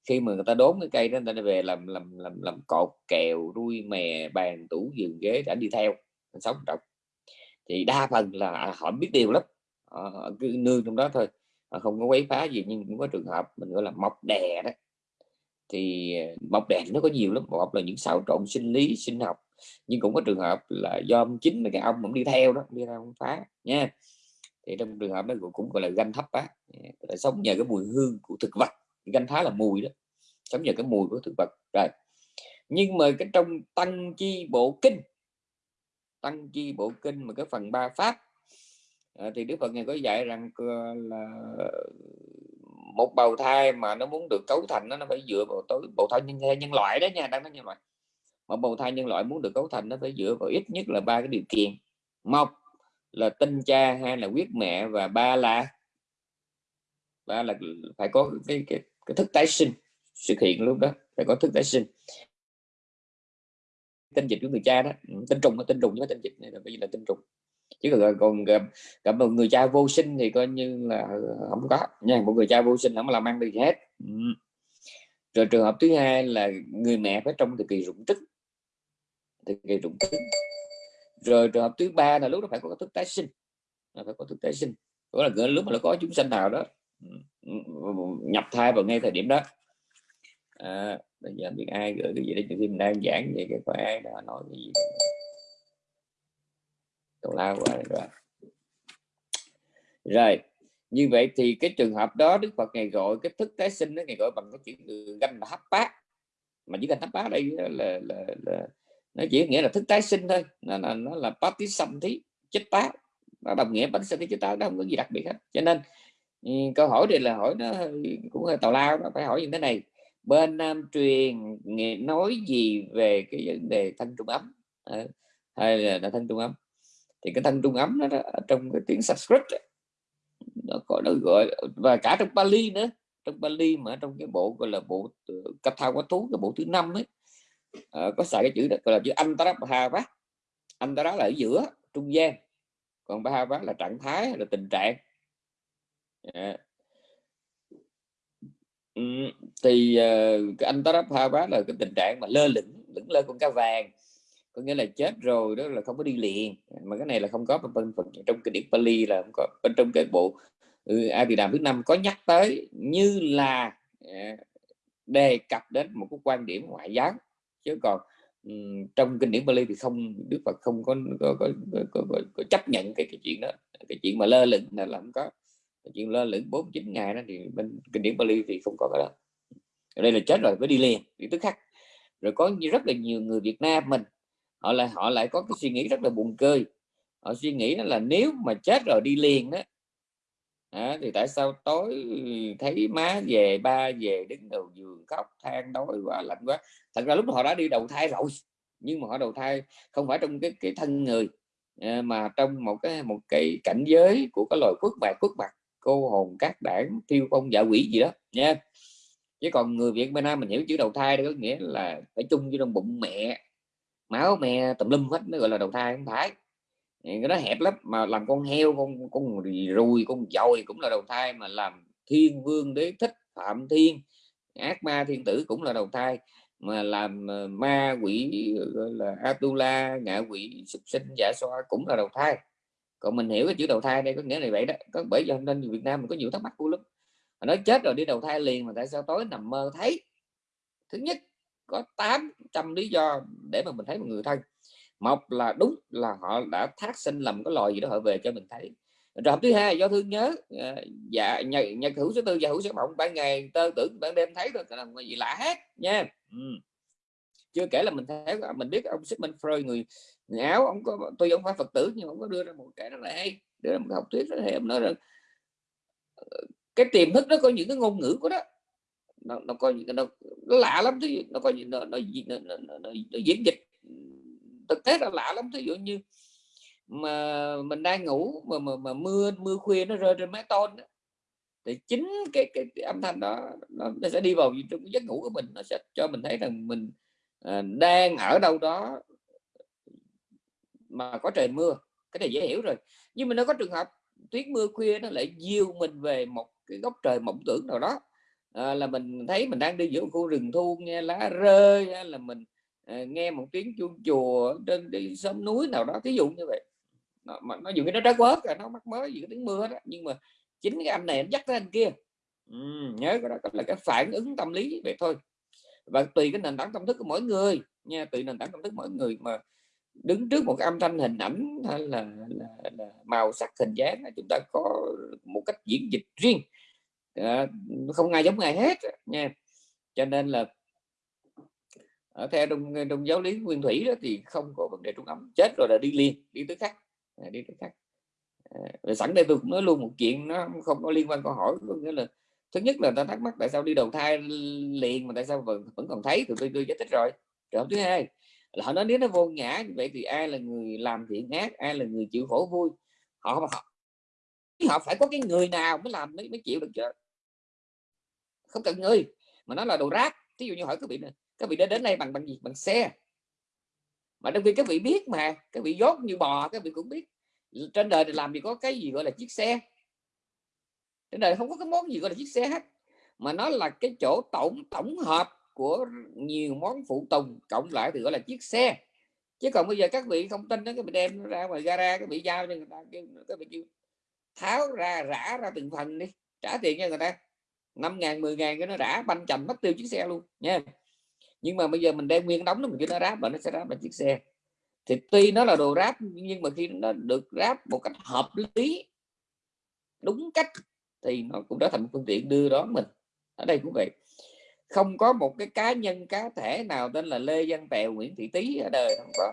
khi mà người ta đốn cái cây đó, người ta về làm làm làm làm cột, kèo, đuôi mè, bàn, tủ, giường ghế đã đi theo sống trọng thì đa phần là họ biết điều lắm. Họ cứ nương trong đó thôi, họ không có quấy phá gì, nhưng cũng có trường hợp mình gọi là mọc đè đó. Thì ờ, mọc đè nó có nhiều lắm. Một là những xáo trộn sinh lý, sinh học, nhưng cũng có trường hợp là do chính mấy cái ông cũng đi theo đó đi ra ông phá, nha. Thì trong trường hợp đó cũng gọi là ganh thấp á. Sống nhờ cái mùi hương của thực vật. Ganh phá là mùi đó. Sống nhờ cái mùi của thực vật. Rồi. Nhưng mà cái trong tăng chi bộ kinh tăng chi bộ kinh mà cái phần ba pháp à, ờ, thì đức phật ngài có dạy rằng ờ, là một bào thai mà nó muốn được cấu thành nó nó phải dựa vào tối bào thai nhân nhân loại đó nha đang nói như vậy một bào thai nhân loại muốn được cấu thành nó phải dựa vào ít nhất là ba cái điều kiện. Một là tinh cha hai là quyết mẹ và ba là ba là phải có cái cái, cái thức tái sinh xuất hiện lúc đó phải có thức tái sinh tinh dịch của người cha đó. Ừ, tinh trùng tinh trùng với tinh dịch này là bây giờ là tinh trùng. Chứ còn, còn gặp, gặp một người cha vô sinh thì coi như là ờ, không có. Nha một người cha vô sinh không làm ăn được gì hết. Ừ. rồi trường hợp thứ hai là người mẹ phải trong thời kỳ rụng trứng. Thời kỳ rụng trứng. Rồi trường hợp thứ ba là lúc đó phải có thức tái sinh. Là phải có thức tái sinh. Đó là lúc mà nó có chúng sinh nào đó. Ừ, ừ, nhập thai vào ngay thời điểm đó. À, bây giờ biết ai gửi cái gì đấy khi mình đang giảng về cái có ai đã nói cái gì tào lao quá rồi. Rồi như vậy thì cái trường hợp đó Đức Phật ngày gọi cái thức tái sinh đó ngày gọi bằng cái chữ ganh hấp bát. Mà chữ ganh hấp bát đây là, là, là, là nó chỉ nghĩa là thức tái sinh thôi. Nó là nó là tí xâm thí chết tá nó đồng nghĩa bánh sinh chết tá nó không có gì đặc biệt hết. Cho nên ừ, câu hỏi này là hỏi nó cũng hơi tào lao nó phải hỏi như thế này bên Nam truyền nghe nói gì về cái vấn đề thân trung ấm? À, hay là, là thân trung ấm? Thì cái thân trung ấm đó, đó trong cái tiếng Sanskrit đó, nó có nó gọi và cả trong Bali nữa. Trong Bali mà trong cái bộ gọi là bộ ờ, Katha quá thú cái bộ thứ năm ấy à, có xài cái chữ đó gọi là chữ Antarabhava. Antara là ở giữa trung gian. Còn Bhava là trạng thái là tình trạng? À, Ừ, thì uh, cái anh Tarabhava là cái tình trạng mà lơ lửng lửng lơ con cá vàng. Có nghĩa là chết rồi đó là không có đi liền. Mà cái này là không có bên phần trong kinh điển Pali là không có bên trong cái bộ ừ, A Tỳ Đàm thứ năm có nhắc tới như là ờ, đề cập đến một cái quan điểm ngoại giáo chứ còn um, trong kinh điển Pali thì không Đức Phật không có có, có, có, có, có, chấp nhận cái, cái chuyện đó. Cái chuyện mà lơ lửng là không có chuyện lơ lửng 49 ngày đó thì bên kinh điển Bali thì không có cái đó. Ở đây là chết rồi mới đi liền thì tức khắc. Rồi có rất là nhiều người Việt Nam mình họ lại họ lại có cái suy nghĩ rất là buồn cười. Họ suy nghĩ đó là nếu mà chết rồi đi liền đó à, thì tại sao tối thấy má về ba về đứng đầu giường khóc than đói quá lạnh quá. Thật ra lúc họ đã đi đầu thai rồi nhưng mà họ đầu thai không phải trong cái cái thân người ờ, mà trong một cái một cái cảnh giới của cái loài quốc bạc quốc bạc cô hồn các đảng tiêu công dạ quỷ gì đó, nha. Chứ còn người Việt bên Nam mình hiểu chữ đầu thai đó có nghĩa là phải chung với trong bụng mẹ, máu mẹ tùm lum hết mới gọi là đầu thai không phải. Cái đó hẹp lắm, mà làm con heo, con con rùi con dồi cũng là đầu thai mà làm thiên vương đế thích phạm thiên, ác ma thiên tử cũng là đầu thai. Mà làm ờ, ma quỷ, gọi là Atula, ngạ quỷ, súc sinh giả xoa cũng là đầu thai còn mình hiểu cái chữ đầu thai đây có nghĩa là vậy đó. Có bởi do nên Việt Nam mình có nhiều thắc mắc của lắm. Mà nói chết rồi đi đầu thai liền mà tại sao tối nằm mơ thấy? Thứ nhất có 800 lý do để mà mình thấy một người thân. Một là đúng là họ đã thác sinh lầm cái loài gì đó họ về cho mình thấy. Rồi thứ hai do thương nhớ ờ, dạ nhật, nhật hữu số tư và hữu số mộng ban ngày tơ tưởng ban đêm thấy thôi là gì lạ hết nha. Ừ chưa kể là mình thấy à, mình biết ông Sigmund Freud người, người áo ông có tôi ông phải phật tử nhưng ông có đưa ra một cái rất là hay đưa ra một học thuyết rất hay ông nói rằng ờ, cái tiềm thức nó có những cái ngôn ngữ của đó nó, nó có những nó, nó lạ lắm thứ nó có nó, nó, nó, nó, nó, nó, nó diễn dịch thực tế là lạ lắm ví dụ như mà mình đang ngủ mà mà, mà mưa mưa khuya nó rơi trên mái tôn đó. thì chính cái, cái cái âm thanh đó nó, nó sẽ đi vào trong giấc ngủ của mình nó sẽ cho mình thấy rằng mình Ờ, đang ở đâu đó mà có trời mưa cái này dễ hiểu rồi. Nhưng mà nó có trường hợp tuyết mưa khuya nó lại diêu mình về một cái góc trời mộng tưởng nào đó. À, là mình thấy mình đang đi giữa khu rừng thu nghe lá rơi hay là mình à, nghe một tiếng chuông chùa trên đi sông núi nào đó thí dụ như vậy. Nó, mà nó dù cái nó trái quớt nó mắc mới gì cái tiếng mưa đó. Nhưng mà chính cái anh này anh dắt tới anh kia. Ừ, nhớ cái đó là cái phản ứng tâm lý vậy thôi và tùy cái nền tảng tâm thức của mỗi người nha tùy nền tảng tâm thức mỗi người mà đứng trước một âm thanh hình ảnh hay là, là, là màu sắc hình dáng chúng ta có một cách diễn dịch riêng. À, không ai giống ai hết nha. Cho nên là ở theo trong, trong giáo lý nguyên thủy đó thì không có vấn đề trung âm chết rồi là đi liền đi tới khác à, đi tới khác. À, sẵn đây tôi cũng nói luôn một chuyện nó không có liên quan câu hỏi có nghĩa là thứ nhất là ta thắc mắc tại sao đi đầu thai liền mà tại sao vẫn, vẫn còn thấy thì tôi tôi giải thích rồi. Rồi thứ hai là họ nói nếu nó vô ngã như vậy thì ai là người làm thiện ác ai là người chịu khổ vui? Họ họ, họ phải có cái người nào mới làm mới, mới chịu được chứ? Không cần người mà nó là đồ rác. Ví dụ như hỏi các vị này các vị đã đến đây bằng bằng gì? Bằng xe. Mà trong khi các vị biết mà các vị dốt như bò các vị cũng biết. Trên đời thì làm gì có cái gì gọi là chiếc xe trên đời không có cái món gì gọi là chiếc xe hết. Mà nó là cái chỗ tổng tổng hợp của nhiều món phụ tùng, cộng lại thì gọi là chiếc xe. Chứ còn bây giờ các vị không tin đó các vị đem ra ngoài gara các vị giao cho người ta các vị kêu tháo ra, rã ra từng phần đi. Trả tiền cho người ta. Năm ngàn, mười ngàn cái nó rã, banh chành mất tiêu chiếc xe luôn, nha. Nhưng mà bây giờ mình đem nguyên đóng nó mình cho nó ráp và nó sẽ ráp bằng chiếc xe. Thì tuy nó là đồ ráp, nhưng mà khi nó được ráp một cách hợp lý, đúng cách thì nó cũng trở thành một phương tiện đưa đón mình. Ở đây cũng vậy. Không có một cái cá nhân, cá thể nào tên là Lê Văn Tèo, Nguyễn Thị Tý ở đời không có.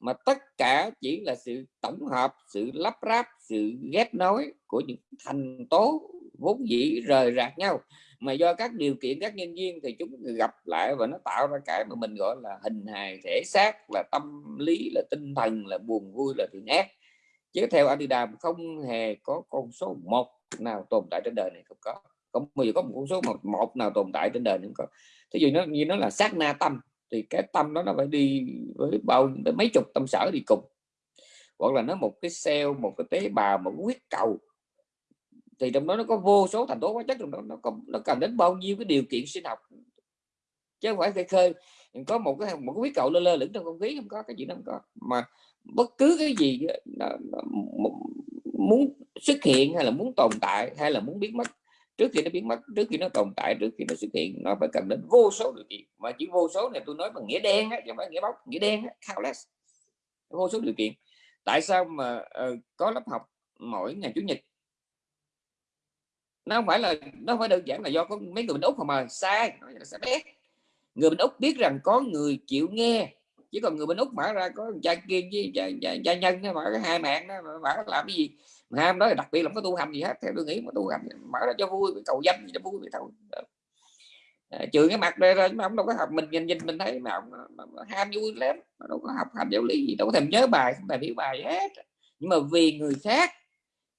Mà tất cả chỉ là sự tổng hợp, sự lắp ráp, sự ghép nối của những thành tố vốn dĩ rời rạc nhau. Mà do các điều kiện, các nhân viên thì chúng gặp lại và nó tạo ra cái mà mình gọi là hình hài thể xác, là tâm lý, là tinh thần, là buồn vui, là thiện ác. Chứ theo Adidas không hề có con số một nào tồn tại trên đời này không có. Không bao giờ có một con số một, một nào tồn tại trên đời này không có. Thí dụ nó như nó là sát na tâm thì cái tâm đó nó phải đi với bao mấy chục tâm sở đi cùng. Hoặc là nó một cái cell một cái tế bào một cái huyết cầu thì trong đó nó có vô số thành tố hóa chất trong đó nó có nó cần đến bao nhiêu cái điều kiện sinh học. Chứ không phải khơi khơi có một cái một cái huyết cầu lơ lơ lửng trong không khí không có cái gì nó không có. Mà bất cứ cái gì nó, nó, muốn xuất hiện hay là muốn tồn tại hay là muốn biến mất trước khi nó biến mất trước khi nó tồn tại trước khi nó xuất hiện nó phải cần đến vô số điều kiện. Mà chỉ vô số này tôi nói bằng nghĩa đen á chứ không phải nghĩa bóng nghĩa đen á, countless vô số điều kiện. Tại sao mà uh, có lớp học mỗi ngày chủ nhật? Nó không phải là nó không phải đơn giản là do có mấy người bên úc mà sai nó là sai người bên úc biết rằng có người chịu nghe chỉ còn người bên úc mở ra có cha kiên với cha, cha, cha nhân mở cái hai mạng đó mở làm cái gì? Mà ham đó đặc biệt là không có tu hành gì hết theo tôi nghĩ mà tu hành mở ra cho vui cầu danh cho vui vậy thôi. À, trừ cái mặt đây ra mà ông đâu có học mình nhìn nhìn mình thấy mà ông ham vui lắm mà đâu có học hành giáo lý gì đâu có thèm nhớ bài không thèm hiểu bài hết. Nhưng mà vì người khác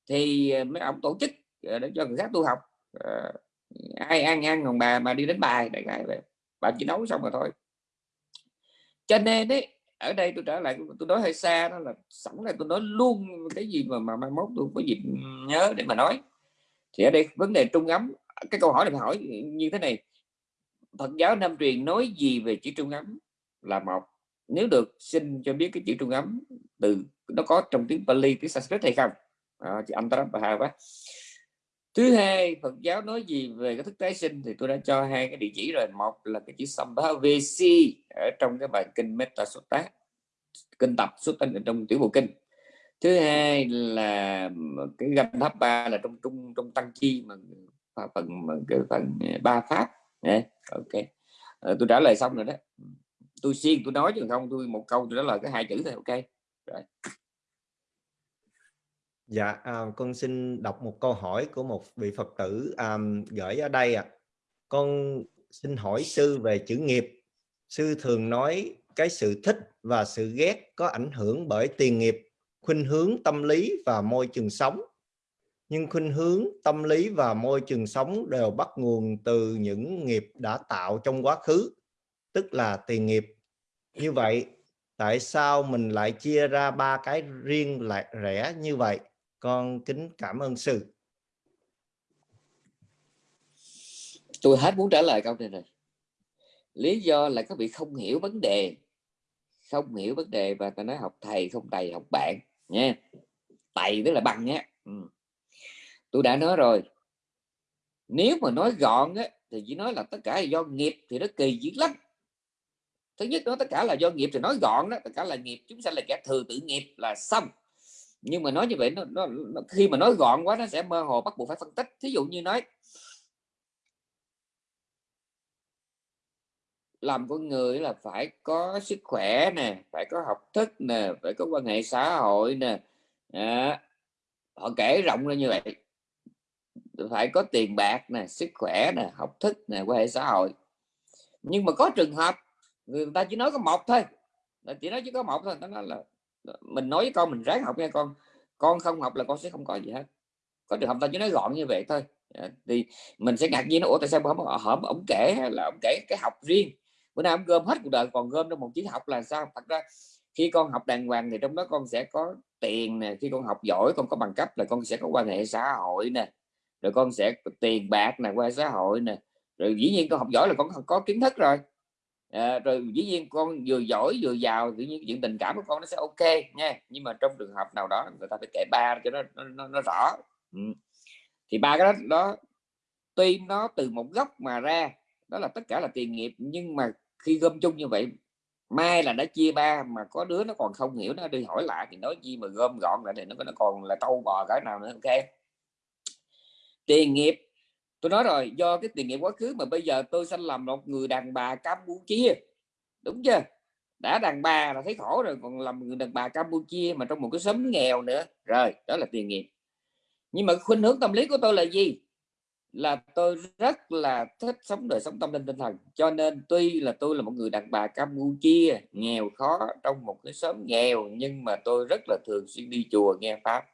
thì mấy ông tổ chức ờ, để cho người khác tu học. À, ai ăn ăn còn bà mà đi đến bài đại bà chỉ nấu xong rồi thôi cho nên đấy ở đây tôi trở lại tôi nói hơi xa đó là sẵn là tôi nói luôn cái gì mà mà mai mốt tôi có dịp nhớ để mà nói. Thì ở đây vấn đề trung ấm cái câu hỏi này hỏi như thế này. Phật giáo Nam truyền nói gì về chữ trung ấm là một. Nếu được xin cho biết cái chữ trung ấm từ nó có trong tiếng Pali tiếng Sanskrit hay không? À, chị anh Antara quá thứ hai Phật giáo nói gì về cái thức tái sinh thì tôi đã cho hai cái địa chỉ rồi. Một là cái chữ Sambhavc ở trong cái bài kinh Metta Sutta kinh tập xuất ở trong tiểu bộ kinh. Thứ hai là cái ganh tháp ba là trong trung trong tăng chi mà phần cái phần ba pháp. Yeah. ok. À, tôi trả lời xong rồi đó. Tôi xuyên tôi nói chứ không tôi một câu tôi trả lời cái hai chữ thôi ok. Rồi. Dạ, à, con xin đọc một câu hỏi của một vị Phật tử à, gửi ở đây ạ. À. Con xin hỏi sư về chữ nghiệp. Sư thường nói cái sự thích và sự ghét có ảnh hưởng bởi tiền nghiệp, khuynh hướng tâm lý và môi trường sống. Nhưng khuynh hướng tâm lý và môi trường sống đều bắt nguồn từ những nghiệp đã tạo trong quá khứ, tức là tiền nghiệp. Như vậy, tại sao mình lại chia ra ba cái riêng lại rẽ như vậy? Con kính cảm ơn sư. Tôi hết muốn trả lời câu này rồi. Lý do là các vị không hiểu vấn đề. Không hiểu vấn đề và ta nói học thầy không thầy học bạn nha. Thầy tức là bằng nhé ừ. tôi đã nói rồi. Nếu mà nói gọn á, thì chỉ nói là tất cả là do nghiệp thì nó kỳ dữ lắm. Thứ nhất nó tất cả là do nghiệp thì nói gọn đó tất cả là nghiệp. Chúng sanh là kẻ thừa tự nghiệp là xong nhưng mà nói như vậy nó, nó, nó khi mà nói gọn quá nó sẽ mơ hồ bắt buộc phải phân tích. Thí dụ như nói làm con người là phải có sức khỏe nè phải có học thức nè phải có quan hệ xã hội nè. À, họ kể rộng ra như vậy. Phải có tiền bạc nè sức khỏe nè học thức nè quan hệ xã hội. Nhưng mà có trường hợp người ta chỉ nói có một thôi. Chỉ nói chỉ có một thôi nó nói là mình nói với con, mình ráng học nghe con. Con không học là con sẽ không có gì hết. Có trường hợp ta chỉ nói gọn như vậy thôi. Dạ, thì mình sẽ ngạc nhiên nó ủa, tại sao không hổm ổng kể là ổng kể cái học riêng? Bữa nay ổng gom hết cuộc đời còn gom trong một chiếc học là sao? Thật ra, khi con học đàng hoàng thì trong đó con sẽ có tiền nè, khi con học giỏi con có bằng cấp là con sẽ có quan hệ xã hội nè, rồi con sẽ tiền bạc nè quan hệ xã hội nè. Rồi dĩ nhiên con học giỏi là con có kiến thức rồi à, rồi dĩ nhiên con vừa giỏi vừa giàu tự nhiên chuyện tình cảm của con nó sẽ ok nha. Nhưng mà trong trường hợp nào đó người ta phải kể ba cho nó nó, nó, nó rõ. Ừ. thì ba cái đó, đó tuy nó từ một góc mà ra đó là tất cả là tiền nghiệp nhưng mà khi gom chung như vậy mai là đã chia ba mà có đứa nó còn không hiểu nó đi hỏi lại thì nói gì mà gom gọn lại thì nó nó còn là câu bò cái nào nữa ok? Tiền nghiệp tôi nói rồi, do cái tiền nghiệp quá khứ mà bây giờ tôi sanh làm một người đàn bà Campuchia. Đúng chưa? Đã đàn bà là thấy khổ rồi, còn làm người đàn bà Campuchia mà trong một cái xóm nghèo nữa. Rồi, đó là tiền nghiệp nhưng mà khuynh hướng tâm lý của tôi là gì? Là tôi rất là thích sống đời sống tâm linh tinh thần. Cho nên tuy là tôi là một người đàn bà Campuchia, nghèo khó trong một cái xóm nghèo, nhưng mà tôi rất là thường xuyên đi chùa nghe pháp.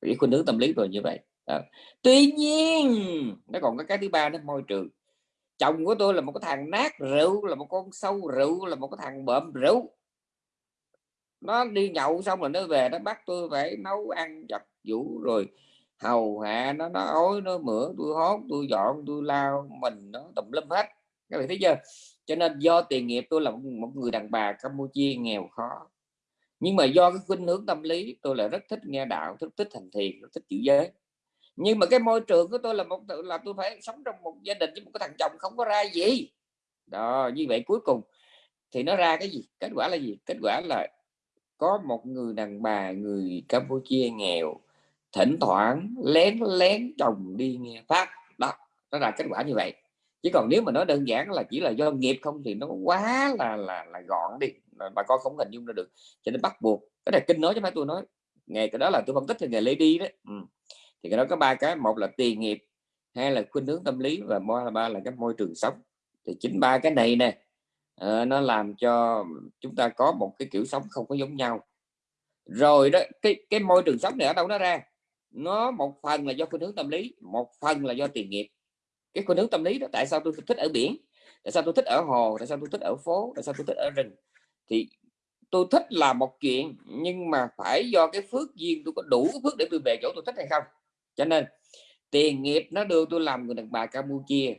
Cái khuynh hướng tâm lý rồi như vậy à. tuy nhiên, nó còn có cái thứ ba đó, môi trường. Chồng của tôi là một cái thằng nát rượu, là một con sâu rượu, là một cái thằng bợm rượu. Nó đi nhậu xong rồi nó về, nó bắt tôi phải nấu ăn giặt vũ rồi hầu hạ nó nó ối nó mửa, tôi hót, tôi dọn, tôi lao, mình nó tùm lum hết. Các bạn thấy chưa? Cho nên do tiền nghiệp, tôi là một người đàn bà Campuchia nghèo khó. Nhưng mà do cái khuynh hướng tâm lý, tôi là rất thích nghe đạo, rất thích thành thiền, rất thích chữ giới nhưng mà cái môi trường của tôi là một là tôi phải sống trong một gia đình với một cái thằng chồng không có ra gì. Đó, như vậy cuối cùng thì nó ra cái gì? Kết quả là gì? Kết quả là có một người đàn bà, người Campuchia nghèo, thỉnh thoảng lén lén chồng đi nghe pháp. Đó, nó là kết quả như vậy. Chứ còn nếu mà nói đơn giản là chỉ là do nghiệp không thì nó quá là là là gọn đi. Bà con không hình dung ra được. Cho nên bắt buộc, cái này kinh nói chứ phải tôi nói. Ngày cái đó là tôi phân tích thì ngày lady đấy. Ừ thì cái đó có ba cái. Một là tiền nghiệp hai là khuynh hướng tâm lý và ba là cái môi trường sống. Thì chính ba cái này nè uh, nó làm cho chúng ta có một cái kiểu sống không có giống nhau. Rồi đó cái cái môi trường sống này ở đâu nó ra? Nó một phần là do khuynh hướng tâm lý một phần là do tiền nghiệp. Cái khuynh hướng tâm lý đó tại sao tôi thích ở biển? Tại sao tôi thích ở hồ? Tại sao tôi thích ở phố? Tại sao tôi thích ở rừng? Thì tôi thích là một chuyện nhưng mà phải do cái phước duyên tôi có đủ cái phước để tôi về chỗ tôi thích hay không? Cho nên tiền nghiệp nó đưa tôi làm người đàn bà Campuchia.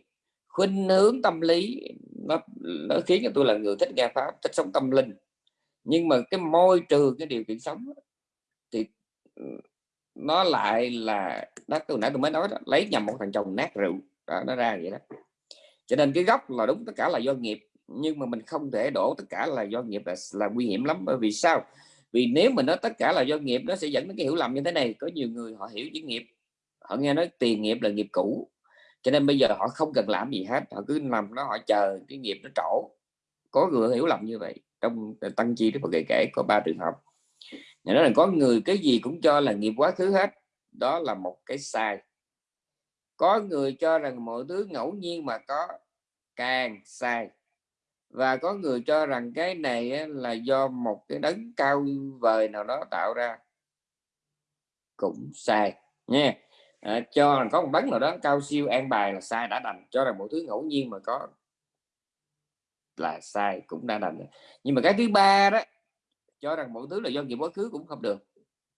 Khuynh hướng tâm lý nó, nó khiến cho tôi là người thích nghe pháp thích sống tâm linh. Nhưng mà cái môi trường cái điều kiện sống thì ừ, nó lại là đó từ nãy tôi mới nói đó, lấy nhầm một thằng chồng nát rượu đó, nó ra vậy đó. Cho nên cái gốc là đúng tất cả là do nghiệp nhưng mà mình không thể đổ tất cả là do nghiệp là, là nguy hiểm lắm. Bởi vì sao? Vì nếu mình nói tất cả là do nghiệp nó sẽ dẫn đến cái hiểu lầm như thế này. Có nhiều người họ hiểu chữ nghiệp họ nghe nói tiền nghiệp là nghiệp cũ, cho nên bây giờ họ không cần làm gì hết, họ cứ nằm đó họ chờ cái nghiệp nó trổ. Có người hiểu lầm như vậy, trong tăng chi đức Phật kể có ba trường hợp. Nhà nói là có người cái gì cũng cho là nghiệp quá khứ hết, đó là một cái sai. Có người cho rằng mọi thứ ngẫu nhiên mà có, càng sai. Và có người cho rằng cái này là do một cái đấng cao vời nào đó tạo ra, cũng sai, nha à, cho rằng có một đấng nào đó cao siêu an bài là sai đã đành. Cho rằng mọi thứ ngẫu nhiên mà có là sai cũng đã đành. Nhưng mà cái thứ ba đó cho rằng mọi thứ là do nghiệp quá khứ cũng không được.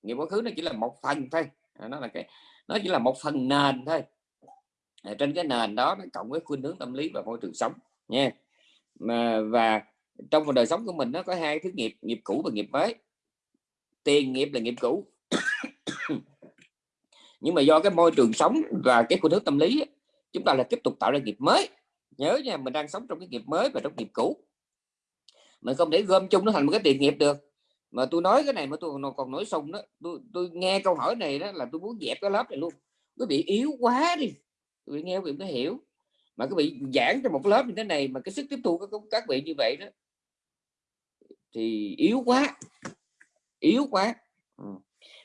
Nghiệp quá khứ nó chỉ là một phần thôi. À, nó là cái nó chỉ là một phần nền thôi. À, trên cái nền đó nó cộng với khuynh hướng tâm lý và môi trường sống nha. Mà và trong đời sống của mình nó có hai thứ nghiệp nghiệp cũ và nghiệp mới. Tiền nghiệp là nghiệp cũ nhưng mà do cái môi trường sống và cái khuynh hướng tâm lý chúng ta là tiếp tục tạo ra nghiệp mới. Nhớ nha mình đang sống trong cái nghiệp mới và trong nghiệp cũ. Mình không để gom chung nó thành một cái tiền nghiệp được. Mà tôi nói cái này mà tôi còn nói xong đó tôi, tôi nghe câu hỏi này đó là tôi muốn dẹp cái lớp này luôn. Nó bị yếu quá đi. Tôi nghe quý vị mới hiểu. Mà cái bị giảng cho một lớp như thế này mà cái sức tiếp thu các các vị như vậy đó thì yếu quá. Yếu quá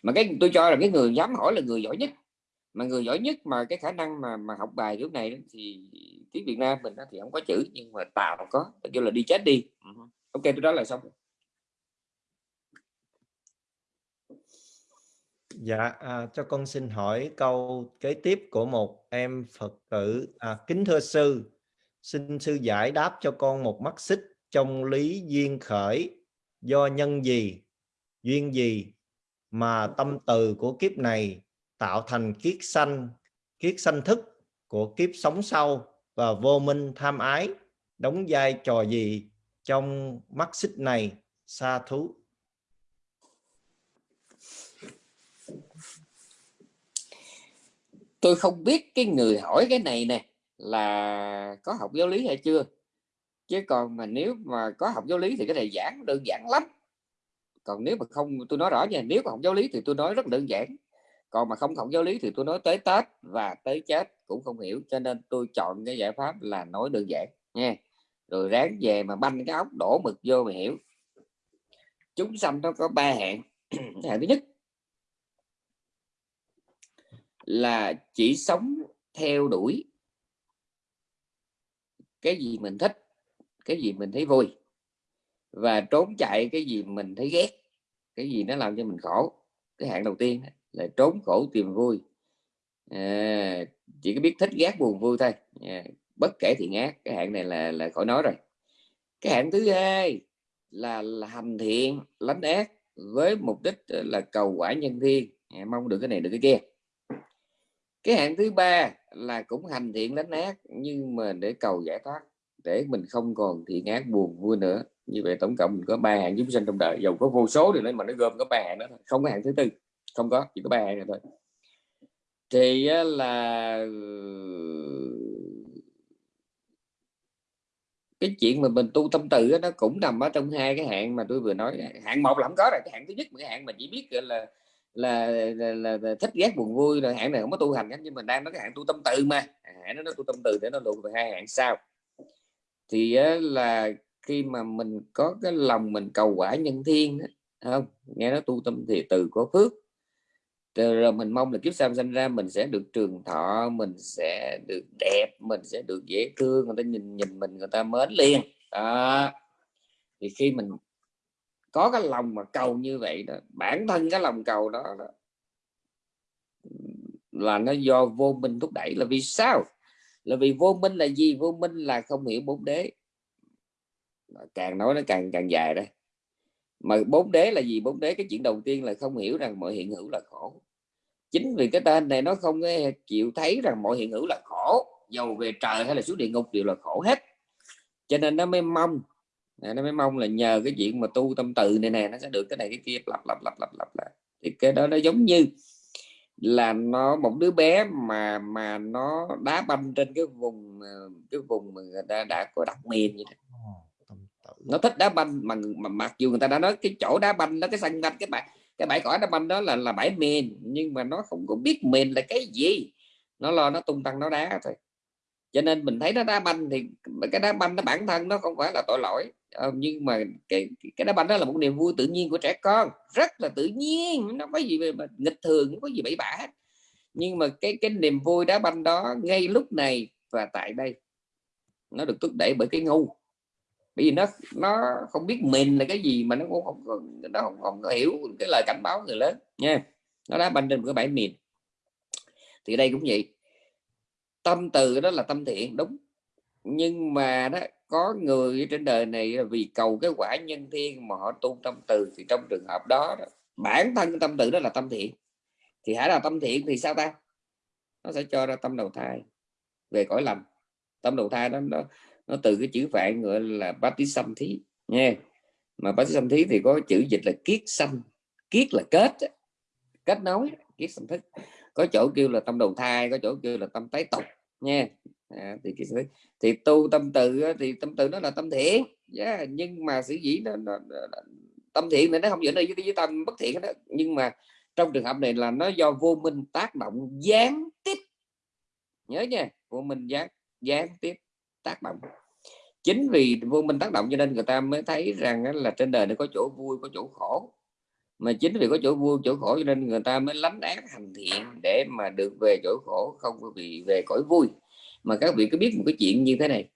mà cái tôi cho là cái người dám hỏi là người giỏi nhất. Mà người giỏi nhất mà cái khả năng mà mà học bài lúc này thì tiếng Việt Nam mình thì không có chữ nhưng mà tạo có. Kêu là đi chết đi. Ừ ok tôi đó là xong Dạ, à, cho con xin hỏi câu kế tiếp của một em Phật tử. À, kính thưa sư, xin sư giải đáp cho con một mắt xích trong lý duyên khởi. Do nhân gì, duyên gì? Mà tâm từ của kiếp này tạo thành kiết sanh, kiết sanh thức của kiếp sống sau và vô minh tham ái đóng vai trò gì trong mắt xích này sa thú? Tôi không biết cái người hỏi cái này nè là có học giáo lý hay chưa? Chứ còn mà nếu mà có học giáo lý thì cái này giảng đơn giản lắm còn nếu mà không, tôi nói rõ nha, nếu mà học giáo lý thì tôi nói rất đơn giản. Còn mà không học giáo lý thì tôi nói tới tết và tới chết cũng không hiểu, cho nên tôi chọn cái giải pháp là nói đơn giản nha. Rồi ráng về mà banh cái ốc đổ mực vô mà hiểu. Chúng sanh nó có ba hạng. Hạng thứ nhất là chỉ sống theo đuổi cái gì mình thích, cái gì mình thấy vui và trốn chạy cái gì mình thấy ghét cái gì nó làm cho mình khổ. Cái hạng đầu tiên là trốn khổ tìm vui. À, chỉ có biết thích ghét buồn vui thôi. À, bất kể thiện ác cái hạng này là là khỏi nói rồi. Cái hạng thứ hai là, là hành thiện lánh ác với mục đích ờ, là cầu quả nhân thiên. À, mong được cái này được cái kia. Cái hạng thứ ba là cũng hành thiện lánh ác nhưng mà để cầu giải thoát để mình không còn thiện ác buồn vui nữa như vậy tổng cộng mình có ba hạng chúng sinh trong đời. Dầu có vô số điều đấy mà nó gồm có ba hạng đó thôi. Không có hạng thứ tư. Không có chỉ có ba hạng này thôi. Thì là ờ, cái chuyện mà mình tu tâm tự nó cũng nằm ở trong hai cái hạng mà tôi vừa nói. Hạng một là không có rồi cái hạng thứ nhất cái hạng mà chỉ biết là là, là, là, là thích ghét buồn vui rồi hạng này không có tu hành nhưng mình đang nói cái hạng tu tâm tự mà. À, hạng nó tu tâm từ để nó lùi về hai hạng sau. Thì là khi mà mình có cái lòng mình cầu quả nhân thiên đó, không? Nghe nó tu tâm thì từ có phước. Rồi mình mong là kiếp sau sinh ra mình sẽ được trường thọ mình sẽ được đẹp mình sẽ được dễ thương người ta nhìn nhìn mình người ta mến liền. Đó. Thì khi mình có cái lòng mà cầu như vậy đó bản thân cái lòng cầu đó, đó là nó do vô minh thúc đẩy là vì sao? Là vì vô minh là gì? Vô minh là không hiểu bốn đế càng nói nó càng càng dài đây mà bốn đế là gì? Bốn đế cái chuyện đầu tiên là không hiểu rằng mọi hiện hữu là khổ. Chính vì cái tên này nó không chịu thấy rằng mọi hiện hữu là khổ. Dầu về trời hay là xuống địa ngục đều là khổ hết. Cho nên nó mới mong à, nó mới mong là nhờ cái chuyện mà tu tâm từ này nè, nó sẽ được cái này cái kia, lặp lặp lặp lặp lặp lại. Thì cái đó nó giống như là nó, một đứa bé mà mà nó đá banh trên cái vùng à, cái vùng mà người ta đã có đặt miền như thế nó thích đá banh mà, mà mặc dù người ta đã nói cái chỗ đá banh đó cái sân banh cái bãi cái bãi cỏ đá banh đó là là bãi mền nhưng mà nó không có biết mền là cái gì. Nó lo nó tung tăng nó đá thôi. Cho nên mình thấy nó đá banh thì cái đá banh nó bản thân nó không phải là tội lỗi. Ờ, nhưng mà cái cái đá banh đó là một niềm vui tự nhiên của trẻ con. Rất là tự nhiên nó có gì mà nghịch thường không có gì bậy bạ hết. Nhưng mà cái cái niềm vui đá banh đó ngay lúc này và tại đây. Nó được thúc đẩy bởi cái ngu bởi vì nó nó không biết mình là cái gì mà nó cũng không nó không, không có hiểu cái lời cảnh báo người lớn nha. Nó đã ban trên một cái bãi miền thì đây cũng vậy. Tâm từ đó là tâm thiện đúng. Nhưng mà đó có người trên đời này vì cầu cái quả nhân thiên mà họ tu tâm từ thì trong trường hợp đó, đó bản thân tâm từ đó là tâm thiện. Thì hãy là tâm thiện thì sao ta? Nó sẽ cho ra tâm đầu thai về cõi lầm tâm đầu thai đó nó, nó từ cái chữ phạn gọi là bát tí xâm thí nha mà bát tí xâm thí thì có chữ dịch là kiết xâm kiết là kết kết nối kiết xâm thức. Có chỗ kêu là tâm đầu thai có chỗ kêu là tâm tái tục nha à, thì thì tu tâm từ thì tâm từ nó là tâm thiện. Yeah, nhưng mà sử dĩ nó, nó, nó, tâm thiện này nó không dẫn đi với, với tâm bất thiện đó. Nhưng mà trong trường hợp này là nó do vô minh tác động gián tiếp. Nhớ nha vô minh gián gián tiếp tác động. Chính vì vô minh tác động cho nên người ta mới thấy rằng là trên đời này có chỗ vui có chỗ khổ. Mà chính vì có chỗ vui chỗ khổ cho nên người ta mới lánh ác hành thiện để mà được về chỗ khổ không có bị về cõi vui. Mà các vị có biết một cái chuyện như thế này?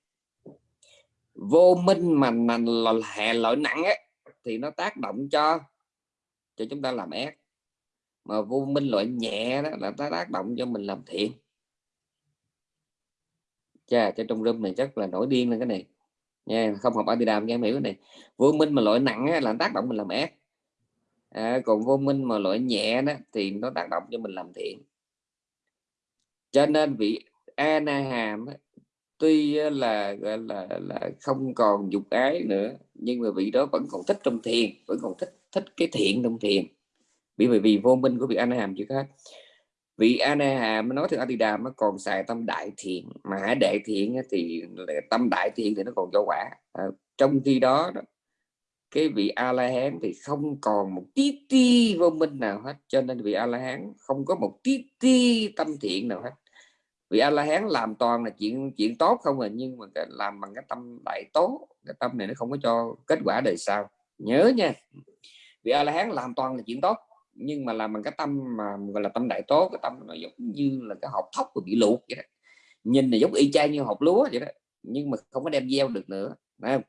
Vô minh mà nành là hệ lỗi nặng ấy, thì nó tác động cho cho chúng ta làm ác. Mà vô minh loại nhẹ đó là ta tác động cho mình làm thiện chà cho trong room này chắc là nổi điên lên cái này. Nha không học Adidam cho em hiểu cái này. Vô minh mà loại nặng á, là tác động mình làm ác. À, còn vô minh mà loại nhẹ đó thì nó tác động cho mình làm thiện. Cho nên vị Anaham tuy là là, là là không còn dục ái nữa nhưng mà vị đó vẫn còn thích trong thiền vẫn còn thích thích cái thiện trong thiền. Bởi vì vì vô minh của vị Anaham chưa hết vị Anaham nói theo đàm nó còn xài tâm đại thiện. Mà hãy đại thiện thì tâm đại thiện thì nó còn cho quả. À, trong khi đó, đó cái vị a la hán thì không còn một tí ti vô minh nào hết. Cho nên vị a la hán không có một tí ti tâm thiện nào hết. Vị a la hán làm toàn là chuyện chuyện tốt không à nhưng mà làm bằng cái tâm đại tốt cái tâm này nó không có cho kết quả đời sau. Nhớ nha. Vị a la hán làm toàn là chuyện tốt nhưng mà làm bằng cái tâm mà, gọi là tâm đại tố, cái tâm nó giống như là cái hộp thóc bị luộc vậy đó. Nhìn là giống y chang như hộp lúa vậy đó, nhưng mà không có đem gieo được nữa, phải không?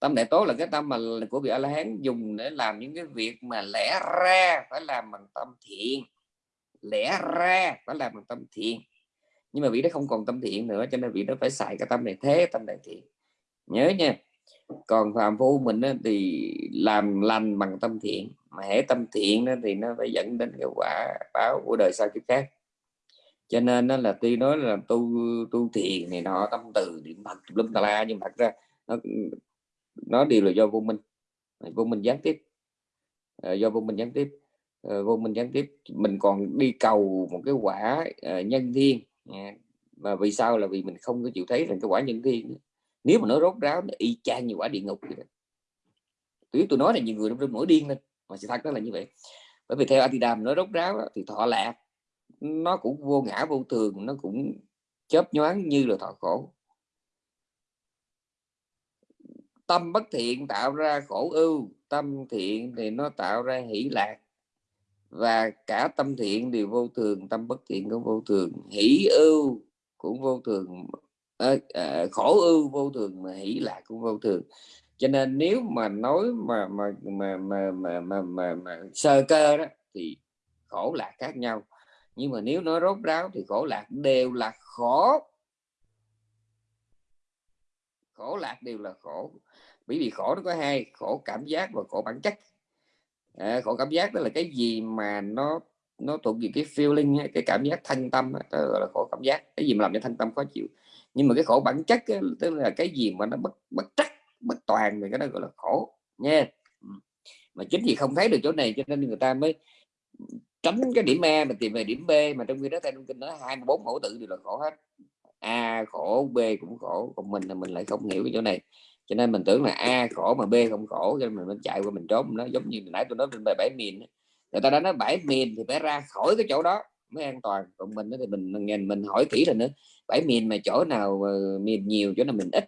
tâm đại tố là cái tâm mà của vị a la hán dùng để làm những cái việc mà lẽ ra phải làm bằng tâm thiện. Lẽ ra phải làm bằng tâm thiện. Nhưng mà vị đó không còn tâm thiện nữa, cho nên vị đó phải xài cái tâm này thế, tâm đại thiện. Nhớ nha, còn phạm phu mình thì làm lành bằng tâm thiện mà hễ tâm thiện đó, thì nó phải dẫn đến cái quả báo của đời sau kiếp khác. Cho nên nó là tuy nói là tu tu thiền này nọ tâm từ niệm phật lâm tà la nhưng thật ra nó nó đều là do vô minh. Vô minh gián tiếp. À, do vô minh gián tiếp. À, vô minh gián tiếp mình còn đi cầu một cái quả à, nhân thiên à, vì sao? Là vì mình không có chịu thấy rằng cái quả nhân thiên nếu mà nó rốt ráo nó y chang như quả địa ngục vậy đó. tôi nói là nhiều người trong mỗi điên lên mà sự thật đó là như vậy. Bởi vì theo Atidam nó rốt ráo thì thọ lạc nó cũng vô ngã vô thường nó cũng chớp nhoáng như là thọ khổ. Tâm bất thiện tạo ra khổ ưu tâm thiện thì nó tạo ra hỷ lạc. Và cả tâm thiện đều vô thường tâm bất thiện cũng vô thường. Hỷ ưu cũng vô thường à, à, khổ ưu vô thường mà hỷ lạc cũng vô thường cho nên nếu mà nói mà mà mà mà mà mà, mà, mà sơ cơ đó thì khổ lạc khác nhau. Nhưng mà nếu nói rốt ráo thì khổ lạc đều là khổ. Khổ lạc đều là khổ. Bởi vì khổ nó có hai khổ cảm giác và khổ bản chất. À, khổ cảm giác đó là cái gì mà nó nó thuộc về cái feeling cái cảm giác thanh tâm đó là khổ cảm giác. Cái gì mà làm cho thanh tâm khó chịu. Nhưng mà cái khổ bản chất ấy, tức là cái gì mà nó bất bất trắc bất toàn thì cái đó gọi là khổ nha. Mà chính vì không thấy được chỗ này cho nên người ta mới tránh cái điểm A mà tìm về điểm B mà trong khi đó theo kinh nói 24 mẫu tự đều là khổ hết. A khổ B cũng khổ còn mình là mình lại không hiểu cái chỗ này. Cho nên mình tưởng là A khổ mà B không khổ cho nên mình, chạy qua mình trốn. Nó giống như nãy tôi nói trên bài bảy miền người ta đã nói bảy miền thì phải ra khỏi cái chỗ đó mới an toàn. Còn mình thì mình nghe mình hỏi kỹ rồi nữa bảy miền mà chỗ nào miền nhiều chỗ nào mình ít?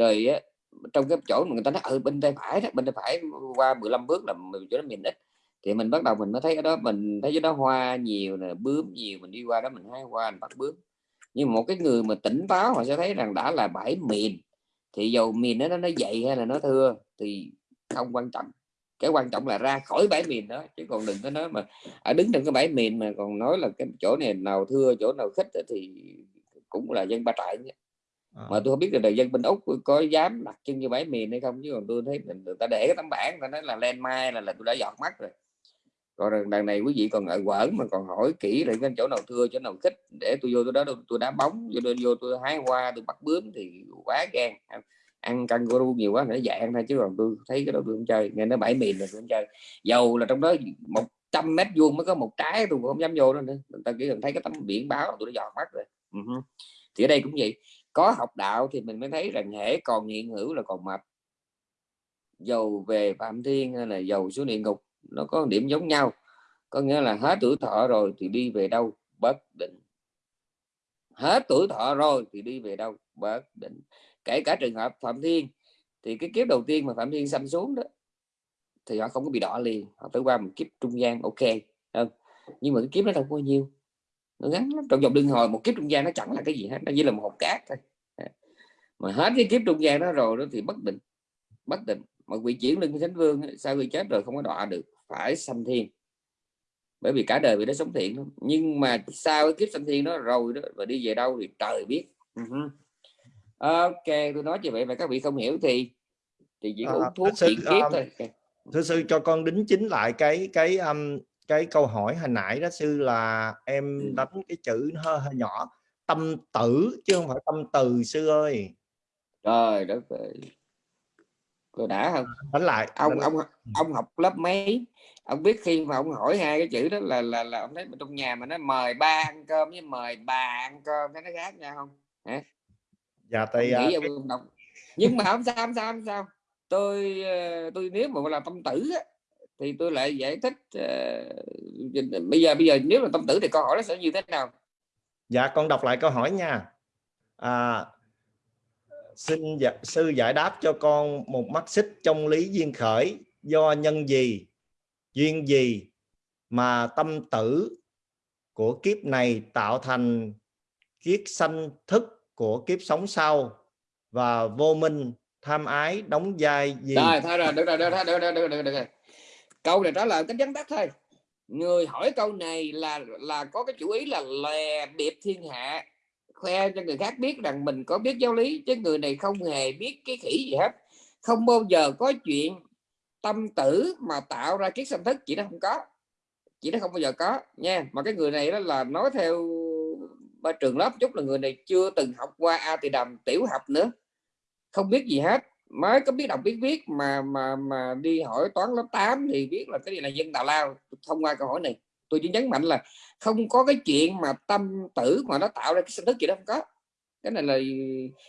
Rồi á, trong cái chỗ mà người ta nói ở ừ, bên tay phải đó bên tay phải qua 15 bước là chỗ đó mình ít. Thì mình bắt đầu mình mới thấy cái đó mình thấy cái đó hoa nhiều nè bướm nhiều mình đi qua đó mình hái hoa mình bắt bướm. Nhưng một cái người mà tỉnh táo họ sẽ thấy rằng đã là bãi miền thì dầu miền nó nó dậy hay là nó thưa thì không quan trọng. Cái quan trọng là ra khỏi bãi miền đó chứ còn đừng có nói mà ở đứng trong cái bãi miền mà còn nói là cái chỗ này nào thưa chỗ nào khích thì cũng là dân ba trại. nhé. À. mà tôi không biết là dân bên úc có dám đặt chân như bãi miền hay không chứ còn tôi thấy người ta để cái tấm bảng người ta nói là lên mai là, là tôi đã giọt mắt rồi. Còn đằng này quý vị còn ngại quẩn mà còn hỏi kỹ lại cái chỗ nào thưa chỗ nào khích để tôi vô tôi đó tôi đá bóng vô tôi vô tôi hái hoa tôi bắt bướm thì quá gan. Ăn kangaroo nhiều quá để dạy ăn thôi chứ còn tôi thấy cái đó tôi không chơi nghe nó bãi miền là tôi không chơi. Dầu là trong đó một trăm mét vuông mới có một trái tôi không dám vô đó nữa. Người ta chỉ cần thấy cái tấm biển báo tôi đã giọt mắt rồi. Uh-huh. thì ở đây cũng vậy có học đạo thì mình mới thấy rằng hễ còn hiện hữu là còn mập. Dầu về phạm thiên hay là dầu xuống địa ngục, nó có điểm giống nhau. Có nghĩa là hết tuổi thọ rồi thì đi về đâu? Bất định. Hết tuổi thọ rồi thì đi về đâu? Bất định. Kể cả trường hợp phạm thiên, thì cái kiếp đầu tiên mà phạm thiên xâm xuống đó, thì họ không có bị đỏ liền. Họ phải qua một kiếp trung gian, ok, không? Nhưng mà cái kiếp nó đâu có nhiêu nó ngắn lắm. Trong vòng đương hồi một kiếp trung gian nó chẳng là cái gì hết. Nó chỉ là một hộp cát thôi. Mà hết cái kiếp trung gian đó rồi đó thì bất định bất định. Mà vị chuyển lưng thánh vương sau khi chết rồi không có đọa được. Phải sanh thiên. Bởi vì cả đời vì nó sống thiện thôi. Nhưng mà sau cái kiếp sanh thiên đó rồi đó và đi về đâu thì trời biết. Ok tôi nói như vậy mà các vị không hiểu thì thì chỉ uống thuốc sư, kiếp um, thôi. Okay. thưa sư cho con đính chính lại cái cái um, cái câu hỏi hồi nãy đó sư là em ừ. đánh cái chữ hơi hơi nhỏ tâm tử chứ không phải tâm từ sư ơi. Trời đất ơi. Rồi đã không? Đánh lại ông đánh ông lại. ông học lớp mấy? Ông biết khi mà ông hỏi hai cái chữ đó là là là ông thấy trong nhà mà nó mời ba ăn cơm với mời bà ăn cơm thấy nó khác nhau không? Hả? Dạ nghĩ uh, cái... nhưng mà không sao không sao không sao. Tôi ờ, tôi nếu mà là tâm tử á, thì tôi lại giải thích uh, bây giờ bây giờ nếu là tâm tử thì câu hỏi nó sẽ như thế nào? Dạ con đọc lại câu hỏi nha. À, xin dạ, sư giải đáp cho con một mắt xích trong lý duyên khởi. Do nhân gì duyên gì mà tâm tử của kiếp này tạo thành kiếp sanh thức của kiếp sống sau? Và vô minh tham ái đóng vai gì? Rồi thôi rồi được rồi được rồi được rồi được rồi, được rồi câu này trả lời cái vấn tắt thôi. Người hỏi câu này là là có cái chủ ý là lè điệp thiên hạ. Khoe cho người khác biết rằng mình có biết giáo lý, chứ người này không hề biết cái khỉ gì hết. Không bao giờ có chuyện tâm tử mà tạo ra kiết sanh thức, chỉ nó không có. Chỉ nó không bao giờ có, nha. Mà cái người này đó là nói theo ba trường lớp, chút là người này chưa từng học qua a thì đầm tiểu học nữa. Không biết gì hết mới có biết đọc biết viết, mà mà mà đi hỏi toán lớp 8 thì biết là cái gì là dân tào lao, thông qua câu hỏi này. Tôi chỉ nhấn mạnh là không có cái chuyện mà tâm tử mà nó tạo ra cái sinh thức gì đó không có. Cái này là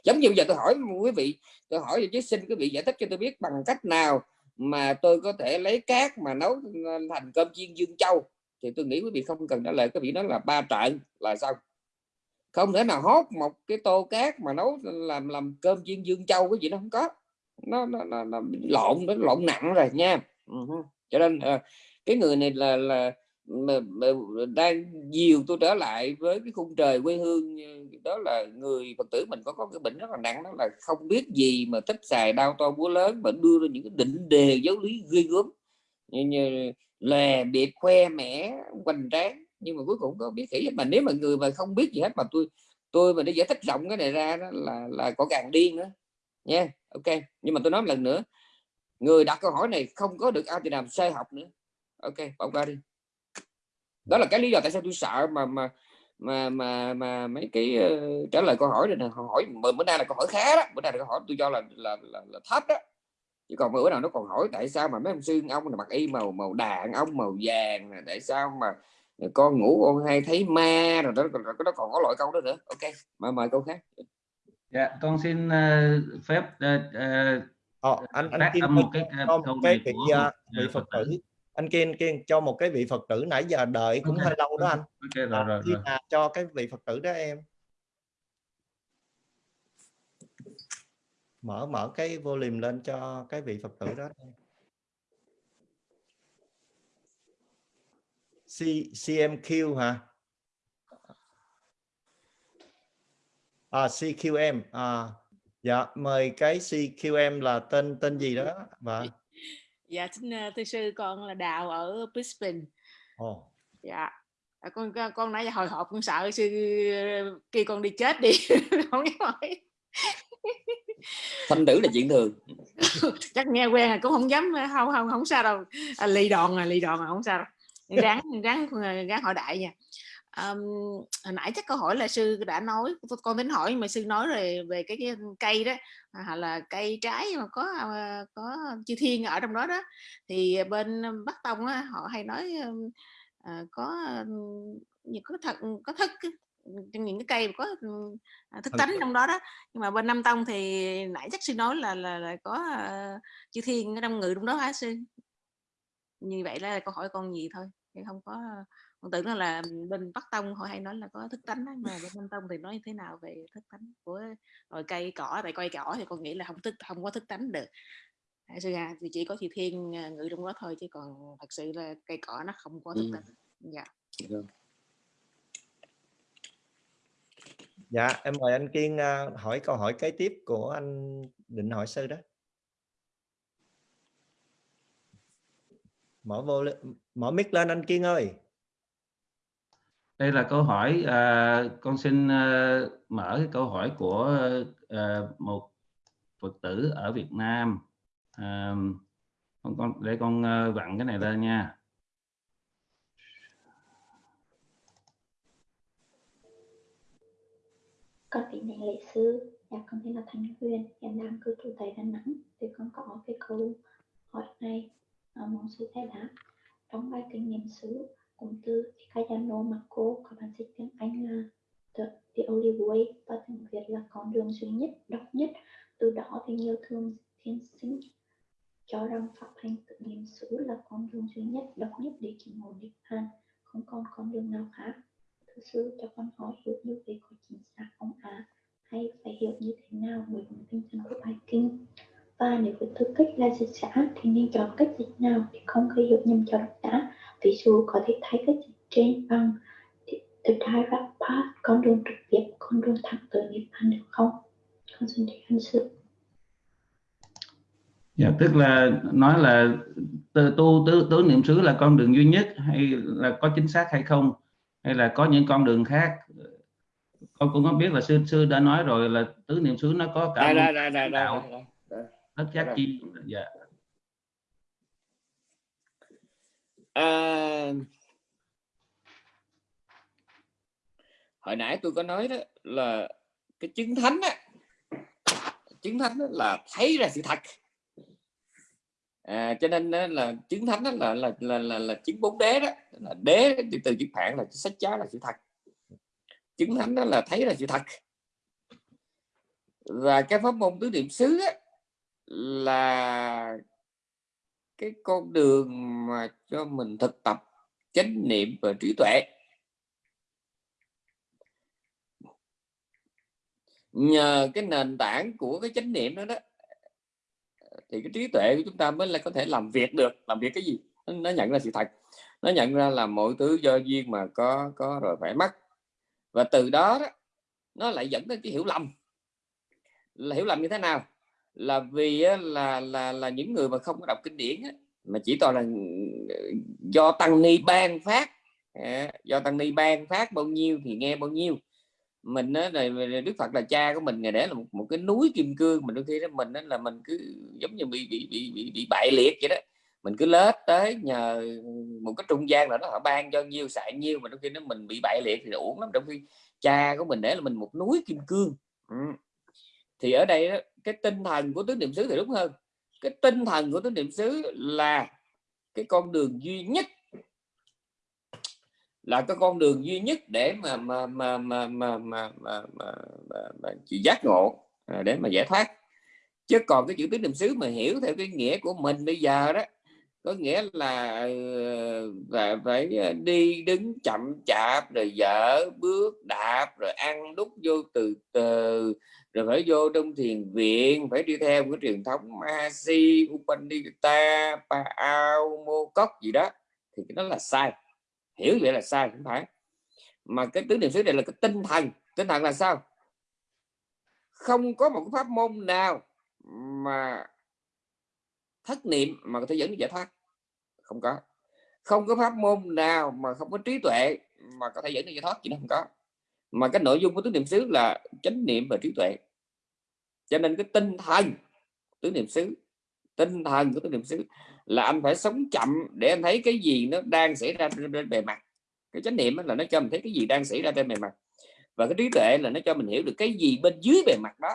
giống như bây giờ tôi hỏi quý vị, tôi hỏi chứ xin quý vị giải thích cho tôi biết bằng cách nào mà tôi có thể lấy cát mà nấu ờ, thành cơm chiên dương châu? Thì tôi nghĩ quý vị không cần trả lời, cái vị đó là ba trận là sao không thể nào hốt một cái tô cát mà nấu làm làm cơm chiên dương châu, cái gì nó không có nó nó, nó, nó lộn nó lộn nặng rồi nha. Uh-huh. cho nên uh, cái người này là là mà, mà đang dìu tôi trở lại với cái khung trời quê hương đó là người phật tử mình có có cái bệnh rất là nặng đó là không biết gì mà thích xài đau to búa lớn mà đưa ra những cái định đề giáo lý ghê gớm. Như, như lè biệt khoe mẽ hoành tráng. Nhưng mà cuối cùng có biết kỹ mà nếu mà người mà không biết gì hết mà tôi tôi mà để giải thích rộng cái này ra đó là là có càng điên nữa nha ok. Nhưng mà tôi nói một lần nữa. Người đặt câu hỏi này không có được ai thì làm sai học nữa. Ok bỏ qua đi. Đó là cái lý do tại sao tôi sợ mà mà mà mà mà mấy cái uh, trả lời câu hỏi này nè. Hỏi bữa nay là câu hỏi khá đó. Bữa nay là câu hỏi tôi cho là là, là, là thấp đó. Chứ còn bữa nào nó còn hỏi tại sao mà mấy ông sư ông là mặc y màu màu đạn ông màu vàng tại sao mà con ngủ con hay thấy ma rồi đó nó còn có loại câu đó nữa. Ok mà mời câu khác dạ con xin uh, phép uh, uh, Ờ, anh anh Kim một cái cho một cái vị, của, vị Phật tử. anh Kiên Kiên cho một cái vị Phật tử nãy giờ đợi cũng okay. hơi lâu đó anh. okay, rồi, rồi, rồi. mà cho cái vị Phật tử đó em. Mở mở cái volume lên cho cái vị Phật tử đó C, CMQ hả à, CQM à, dạ mời cái CQM là tên tên gì đó và dạ xin uh, thưa sư con là đào ở Brisbane. Oh. dạ. À, con con nãy giờ hồi hộp con sợ sư khi con đi chết đi. Không dám hỏi thanh tử là chuyện thường. Chắc nghe quen rồi cũng không dám không không không sao đâu. À, lì đòn à lì đòn à không sao đâu. Ráng ráng ráng hỏi đại nha um, hồi nãy chắc câu hỏi là sư đã nói con tính hỏi mà sư nói rồi về cái, cái cây đó hoặc là cây trái mà có có chư thiên ở trong đó đó. Thì bên bắc tông á, họ hay nói uh, có uh, có thật có thức trong những cái cây có thức tánh trong đó đó. Nhưng mà bên nam tông thì nãy chắc sư nói là là, là có uh, chư thiên ở trong ngự trong đó hả sư. Như vậy là câu hỏi con gì thôi thì không có con tưởng là bên Bắc Tông họ hay nói là có thức tánh đó, mà bên Nam Tông thì nói thế nào về thức tánh của loài cây cỏ? Tại coi cỏ thì con nghĩ là không thức không có thức tánh được. Sư hà thì chỉ có chị Thiên ngự trong đó thôi chứ còn thật sự là cây cỏ nó không có thức tánh. Dạ. Dạ em mời anh Kiên hỏi câu hỏi kế tiếp của anh định hỏi sư đó. Mở vô mở mic lên anh Kiên ơi đây là câu hỏi à, con xin à, mở cái câu hỏi của à, một phật tử ở Việt Nam. À, con, con để con uh, vặn cái này lên nha. Con kính thỉnh lễ sư dạ con tên là Thanh Huyền hiện đang cư trú tại Đà Nẵng. Thì con có cái câu hỏi này à, mong sư giải đáp. Trong bài kinh nghiệm sứ cụm từ Kayano Mako có bản dịch tiếng Anh là the, the only way và tiếng Việt là con đường duy nhất, độc nhất. Từ đó thì nhiều thương thiên sinh cho rằng pháp hành tự niệm xứ là con đường duy nhất, độc nhất để chứng ngộ niết bàn, không còn con đường nào khác. thứ sư cho con hỏi hiểu như vậy có chính xác không ạ? À? Hay phải hiểu như thế nào với tinh thần của bài kinh? Và nếu với tư cách là dịch giả thì nên chọn cách dịch nào để không gây hiểu nhầm cho độc giả ví dụ có thể thấy cái trên bằng the direct path con đường trực tiếp con đường thẳng tới niết bàn được không? Con xin thầy anh sự dạ tức là nói là tu tu tứ, tứ niệm xứ là con đường duy nhất hay là có chính xác hay không? Hay là có những con đường khác? Con cũng không biết là sư sư đã nói rồi là tứ niệm xứ nó có cả ra ra tất giác chi dạ à, hồi nãy tôi có nói đó là cái chứng thánh á chứng thánh đó là thấy ra sự thật. À, cho nên là chứng thánh đó là là là là, là chứng bốn đế đó là đế từ chữ phạn là sách cháo là sự thật. Chứng thánh đó là thấy ra sự thật. Và cái pháp môn tứ niệm xứ á, là cái con đường mà cho mình thực tập chánh niệm và trí tuệ. Nhờ cái nền tảng của cái chánh niệm đó đó thì cái trí tuệ của chúng ta mới là có thể làm việc được. Làm việc cái gì? Nó nhận ra sự thật. Nó nhận ra là mọi thứ do duyên mà có có rồi phải mất. Và từ đó, đó nó lại dẫn đến cái hiểu lầm. Là hiểu lầm như thế nào? Là vì là là là những người mà không có đọc kinh điển mà chỉ toàn là ờ, do tăng ni ban phát. Ờ, do tăng ni ban phát bao nhiêu thì nghe bao nhiêu. Mình á là đức phật là cha của mình ngày để là một, một cái núi kim cương mình đôi khi đó mình đó là mình cứ giống như bị bị bị bị, bị bại liệt vậy đó. Mình cứ lết tới nhờ một cái trung gian là nó họ ban cho nhiêu xài nhiêu mà đôi khi nó mình bị bại liệt thì uổng lắm. Trong khi cha của mình để là mình một núi kim cương. Ừ. thì ở đây đó, cái tinh thần của tứ niệm xứ thì đúng hơn. Cái tinh thần của tứ niệm xứ là cái con đường duy nhất là cái con đường duy nhất để mà mà mà mà mà mà mà, mà, mà, mà chị giác ngộ à, để mà giải thoát. Chứ còn cái chữ tứ niệm xứ mà hiểu theo cái nghĩa của mình bây giờ đó có nghĩa là ờ, phải, phải đi đứng chậm chạp rồi dở bước đạp rồi ăn đút vô từ từ rồi phải vô trong thiền viện phải đi theo cái truyền thống Mahasi, Upanishata, Paao, Mokok Cốc gì đó. Thì cái đó là sai. Hiểu vậy là sai không phải. Mà cái tứ niệm xứ này là cái tinh thần. Tinh thần là sao? Không có một pháp môn nào mà thất niệm mà có thể dẫn đến giải thoát. Không có. Không có pháp môn nào mà không có trí tuệ mà có thể dẫn đến giải thoát chỉ nó không có mà cái nội dung của tứ niệm xứ là chánh niệm và trí tuệ. Cho nên cái tinh thần tứ niệm xứ, tinh thần của tứ niệm xứ là anh phải sống chậm để anh thấy cái gì nó đang xảy ra trên bề mặt. Cái chánh niệm là nó cho mình thấy cái gì đang xảy ra trên bề mặt. Và cái trí tuệ là nó cho mình hiểu được cái gì bên dưới bề mặt đó.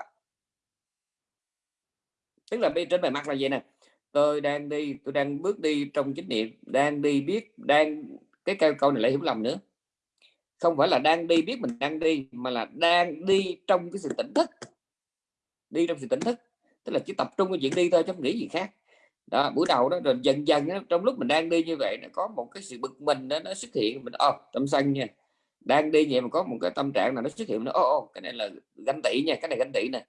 Tức là bên trên bề mặt là gì nè? Tôi đang đi, tôi đang bước đi trong chánh niệm, đang đi biết, đang, cái câu câu này lại hiểu lầm nữa không phải là đang đi biết mình đang đi mà là đang đi trong cái sự tỉnh thức. Đi trong sự tỉnh thức tức là chỉ tập trung vào chuyện đi thôi chứ không nghĩ gì khác. Đó buổi đầu đó rồi dần dần đó, trong lúc mình đang đi như vậy nó có một cái sự bực mình đó, nó xuất hiện mình ô oh, tâm sân nha. Đang đi vậy mà có một cái tâm trạng nào nó xuất hiện nó ô oh, cái này là ganh tị nha cái này ganh tị nè.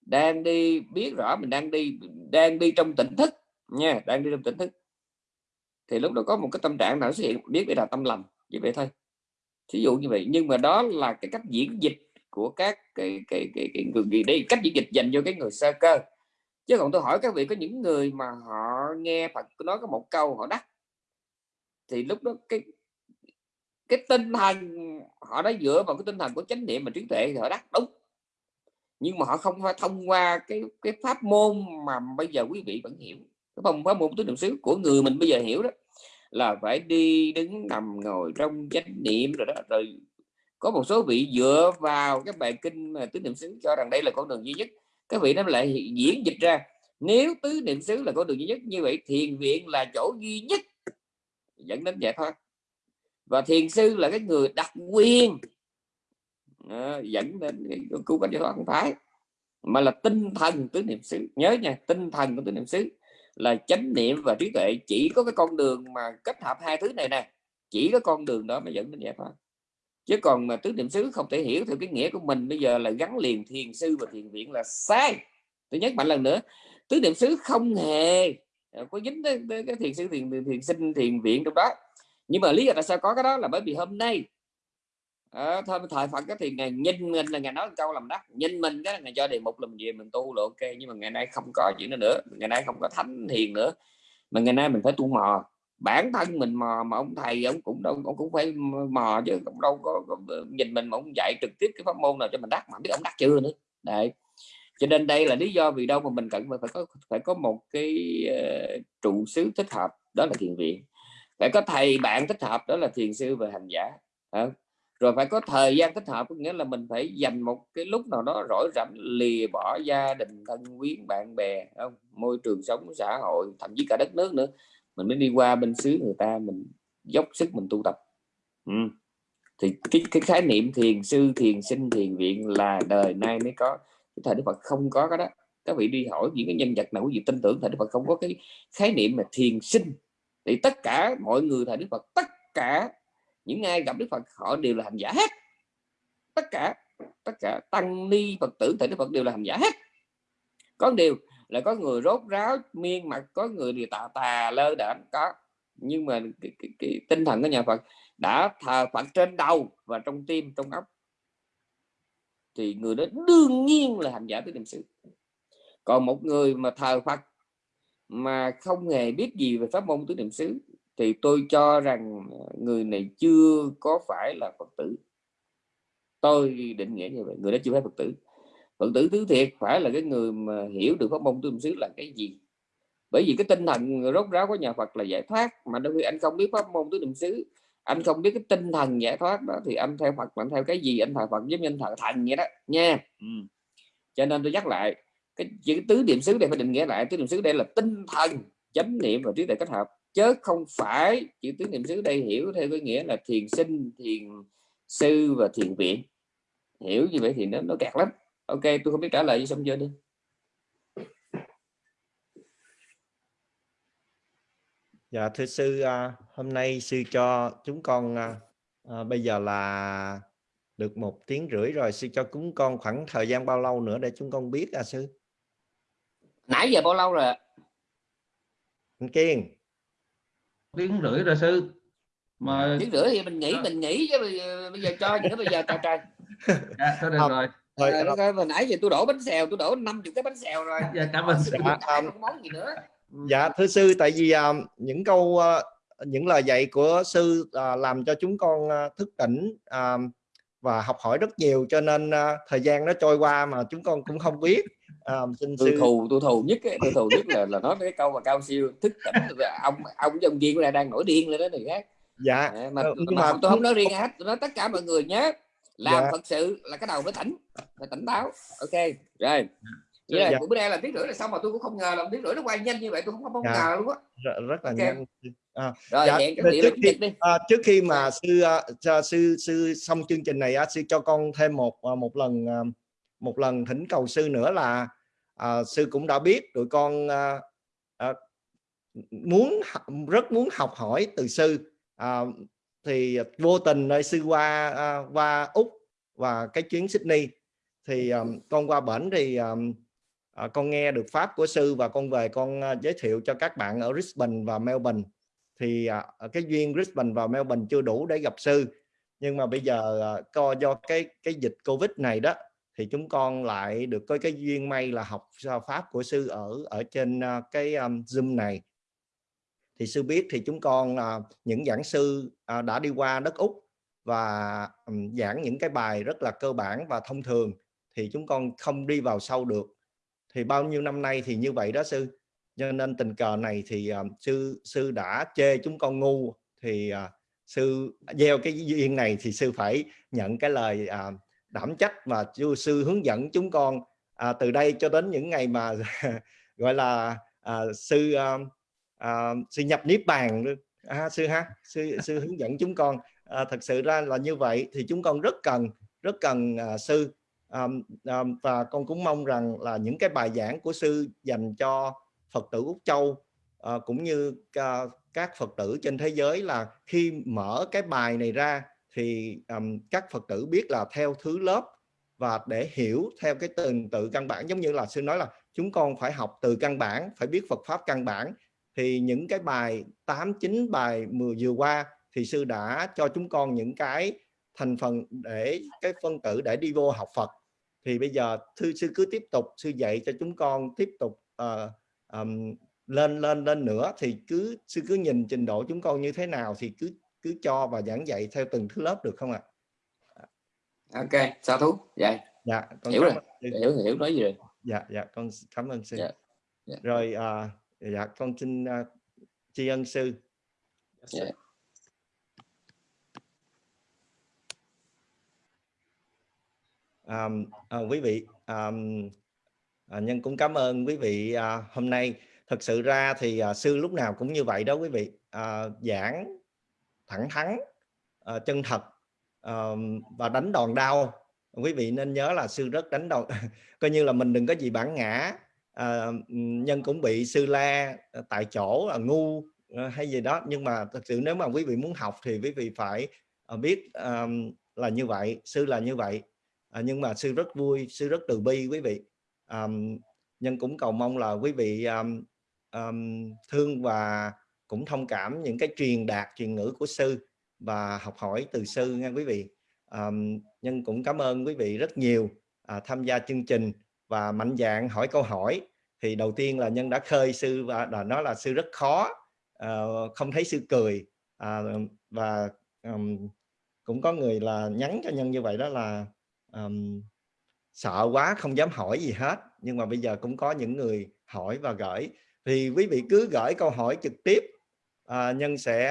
Đang đi biết rõ mình đang đi đang đi trong tỉnh thức nha đang đi trong tỉnh thức. Thì lúc đó có một cái tâm trạng nào xuất hiện biết đây là tâm lầm như vậy thôi thí dụ như vậy nhưng mà đó là cái cách diễn dịch của các cái cái cái, cái người gì đây cách diễn dịch dành cho cái người sơ cơ. Chứ còn tôi hỏi các vị có những người mà họ nghe Phật nói có một câu họ đắc thì lúc đó cái cái tinh thần họ đã dựa vào cái tinh thần của chánh niệm và trí tuệ thì họ đắc đúng. Nhưng mà họ không phải thông qua cái cái pháp môn mà bây giờ quý vị vẫn hiểu. Cái phòng pháp môn tứ niệm xứ của người mình bây giờ hiểu đó là phải đi đứng nằm ngồi trong chánh niệm rồi đó. Rồi có một số vị dựa vào cái bài kinh mà tứ niệm xứ cho rằng đây là con đường duy nhất. Các vị nó lại diễn dịch ra nếu tứ niệm xứ là con đường duy nhất như vậy thiền viện là chỗ duy nhất. Dẫn đến giải thoát. Và thiền sư là cái người đặc quyền. À, dẫn đến cứu cánh giải thoát. Không phải mà là tinh thần tứ niệm xứ. Nhớ nha tinh thần của tứ niệm xứ là chánh niệm và trí tuệ. Chỉ có cái con đường mà kết hợp hai thứ này nè chỉ có con đường đó mới dẫn đến giải thoát. Chứ còn mà tứ niệm xứ không thể hiểu theo cái nghĩa của mình bây giờ là gắn liền thiền sư và thiền viện là sai. Tôi nhắc mạnh lần nữa tứ niệm xứ không hề à, có dính tới, tới cái thiền sư thiền thiền sinh thiền viện trong đó. Nhưng mà lý do tại sao có cái đó là bởi vì hôm nay à, thôi thời Phật cái thì ngày nhìn mình là ngày nói câu làm đắc nhìn mình cái ngày cho đề mục làm gì mình tu là ok nhưng mà ngày nay không có chuyện đó nữa ngày nay không có thánh thiền nữa mà ngày nay mình phải tu mò. Bản thân mình mò mà ông thầy ông cũng đâu ông cũng phải mò chứ cũng đâu có, có ờ, nhìn mình mà ông dạy trực tiếp cái pháp môn nào cho mình đắc mà biết ông đắc chưa nữa. Đấy. Cho nên đây là lý do vì đâu mà mình cần phải có phải có một cái uh, trụ xứ thích hợp đó là thiền viện. Phải có thầy bạn thích hợp đó là thiền sư và hành giả. À, rồi phải có thời gian thích hợp có nghĩa là mình phải dành một cái lúc nào đó rỗi rảnh lìa bỏ gia đình thân quyến bạn bè không? Môi trường sống xã hội thậm chí cả đất nước nữa. Mình mới đi qua bên xứ người ta mình dốc sức mình tu tập. Ừ. thì cái, cái khái niệm thiền sư thiền sinh thiền viện là đời nay mới có. Cái thời đức phật không có cái đó. Các vị đi hỏi những cái nhân vật nào quý vị tin tưởng thời đức phật không có cái khái niệm mà thiền sinh. Thì tất cả mọi người thời đức phật tất cả những ai gặp đức phật họ đều là hành giả hết. Tất cả tất cả tăng ni phật tử thầy đức phật đều là hành giả hết. Có điều là có người rốt ráo miên mặt có người thì tà tà lơ đễnh. Có. Nhưng mà cái, cái, cái tinh thần của nhà Phật đã thờ Phật trên đầu và trong tim trong óc. Thì người đó đương nhiên là hành giả tứ niệm xứ. Còn một người mà thờ Phật mà không hề biết gì về pháp môn tứ niệm xứ thì tôi cho rằng người này chưa có phải là Phật tử. Tôi định nghĩa như vậy người đó chưa phải Phật tử. Phật tử tứ thiệt phải là cái người mà hiểu được pháp môn tứ niệm xứ là cái gì? Bởi vì cái tinh thần rốt ráo của nhà Phật là giải thoát mà đôi khi anh không biết pháp môn tứ niệm xứ anh không biết cái tinh thần giải thoát đó thì anh theo Phật anh theo cái gì? Anh thờ Phật giống như anh thờ thần vậy đó nha. Ừ. cho nên tôi nhắc lại cái chữ tứ niệm xứ đây phải định nghĩa lại tứ niệm xứ đây là tinh thần chánh niệm và trí tuệ kết hợp chứ không phải chữ tứ niệm xứ đây hiểu theo cái nghĩa là thiền sinh thiền sư và thiền viện hiểu như vậy thì nó nó kẹt lắm ok tôi không biết trả lời gì xong chưa đi Dạ thưa sư, à, hôm nay sư cho chúng con à, à, bây giờ là được một tiếng rưỡi rồi, sư cho chúng con khoảng thời gian bao lâu nữa để chúng con biết à sư? Nãy giờ bao lâu rồi? Anh Kiên. Tiếng rưỡi rồi sư. Mà tiếng rưỡi thì mình nghĩ dạ. mình nghĩ chứ bây giờ cho những bây giờ trời trời. Dạ, thôi được rồi. Rồi, rồi, rồi, nãy giờ tôi đổ bánh xèo, tôi đổ 50 cái bánh xèo rồi. Dạ, cảm ơn sư. Dạ, không món gì nữa dạ thưa sư tại vì uh, những câu uh, những lời dạy của sư uh, làm cho chúng con uh, thức tỉnh uh, và học hỏi rất nhiều cho nên uh, thời gian nó trôi qua mà chúng con cũng không biết uh, xin tôi sư... thù tôi thù nhất tôi thù nhất là là nói cái câu mà cao siêu thức tỉnh ông ông ông viên của đang nổi điên lên đó này khác dạ à, mà, nhưng mà, mà tôi không nói riêng hết tôi nói tất cả mọi người nhé làm dạ. thật sự là cái đầu phải tỉnh phải tỉnh táo ok rồi vậy là dạ. bữa nay là tiếng rưỡi là xong mà tôi cũng không ngờ là tiếng rưỡi nó quay nhanh như vậy tôi không không dạ. ngờ luôn á rất, là okay. nhanh à, rồi dạ, hẹn trước, khi, đi. À, trước khi mà sư uh, sư sư xong chương trình này uh, sư cho con thêm một một lần uh, một lần thỉnh cầu sư nữa là à, sư cũng đã biết tụi con à, à, muốn rất muốn học hỏi từ sư. À, thì vô tình nơi sư qua à, qua úc và cái chuyến Sydney. Thì à, con qua bển thì à, à, con nghe được pháp của sư và con về con à, giới thiệu cho các bạn ở Brisbane và Melbourne. Thì à, cái duyên Brisbane và Melbourne chưa đủ để gặp sư. Nhưng mà bây giờ à, co do cái cái dịch Covid này đó thì chúng con lại được có cái duyên may là học pháp của sư ở ở trên ờ, cái um, Zoom này. Thì sư biết thì chúng con uh, những giảng sư uh, đã đi qua đất Úc và um, giảng những cái bài rất là cơ bản và thông thường thì chúng con không đi vào sâu được. Thì bao nhiêu năm nay thì như vậy đó sư. Cho nên tình cờ này thì uh, sư sư đã chê chúng con ngu thì uh, sư à, gieo cái duyên này thì sư phải nhận cái lời uh, đảm trách và sư, sư hướng dẫn chúng con à, từ đây cho đến những ngày mà gọi là à, sư à, à, sư nhập niết bàn à, sư ha sư sư hướng dẫn chúng con. À, thật sự ra là như vậy thì chúng con rất cần rất cần à, sư. À, à, và con cũng mong rằng là những cái bài giảng của sư dành cho Phật tử Úc Châu à, cũng như à, các Phật tử trên thế giới là khi mở cái bài này ra thì um, các Phật tử biết là theo thứ lớp và để hiểu theo cái từng tự căn bản giống như là sư nói là chúng con phải học từ căn bản phải biết Phật pháp căn bản. Thì những cái bài 8 9 bài 10 vừa qua thì sư đã cho chúng con những cái thành phần để cái phân tử để đi vô học Phật. Thì bây giờ thư sư cứ tiếp tục sư dạy cho chúng con tiếp tục uh, um, lên lên lên nữa thì cứ sư cứ nhìn trình độ chúng con như thế nào thì cứ cứ cho và giảng dạy theo từng thứ lớp được không ạ? À? ok sao thú vậy. Dạ con hiểu rồi. hiểu hiểu nói gì rồi? Dạ dạ con cảm ơn sư. Dạ, dạ. rồi uh, dạ con xin uh, tri ân sư. Dạ. à, à, quý vị à, à, nhân cũng cảm ơn quý vị à, hôm nay. Thật sự ra thì à, sư lúc nào cũng như vậy đó quý vị. À, giảng thẳng thắn à, chân thật à, và đánh đòn đau. Quý vị nên nhớ là sư rất đánh đòn coi như là mình đừng có gì bản ngã à, nhân cũng bị sư la ờ, tại chỗ là ngu hay gì đó. Nhưng mà thật sự nếu mà quý vị muốn học thì quý vị phải biết um, là như vậy sư là như vậy. À, nhưng mà sư rất vui sư rất từ bi quý vị. Um, nhân cũng cầu mong là quý vị um, um, thương và cũng thông cảm những cái truyền đạt truyền ngữ của sư và học hỏi từ sư nha quý vị. À, nhân cũng cảm ơn quý vị rất nhiều à, tham gia chương trình và mạnh dạng hỏi câu hỏi. Thì đầu tiên là nhân đã khơi sư và đã nói là sư rất khó à, không thấy sư cười. À, và um, cũng có người là nhắn cho nhân như vậy đó là um, sợ quá không dám hỏi gì hết. Nhưng mà bây giờ cũng có những người hỏi và gửi. Thì quý vị cứ gửi câu hỏi trực tiếp à, nhân sẽ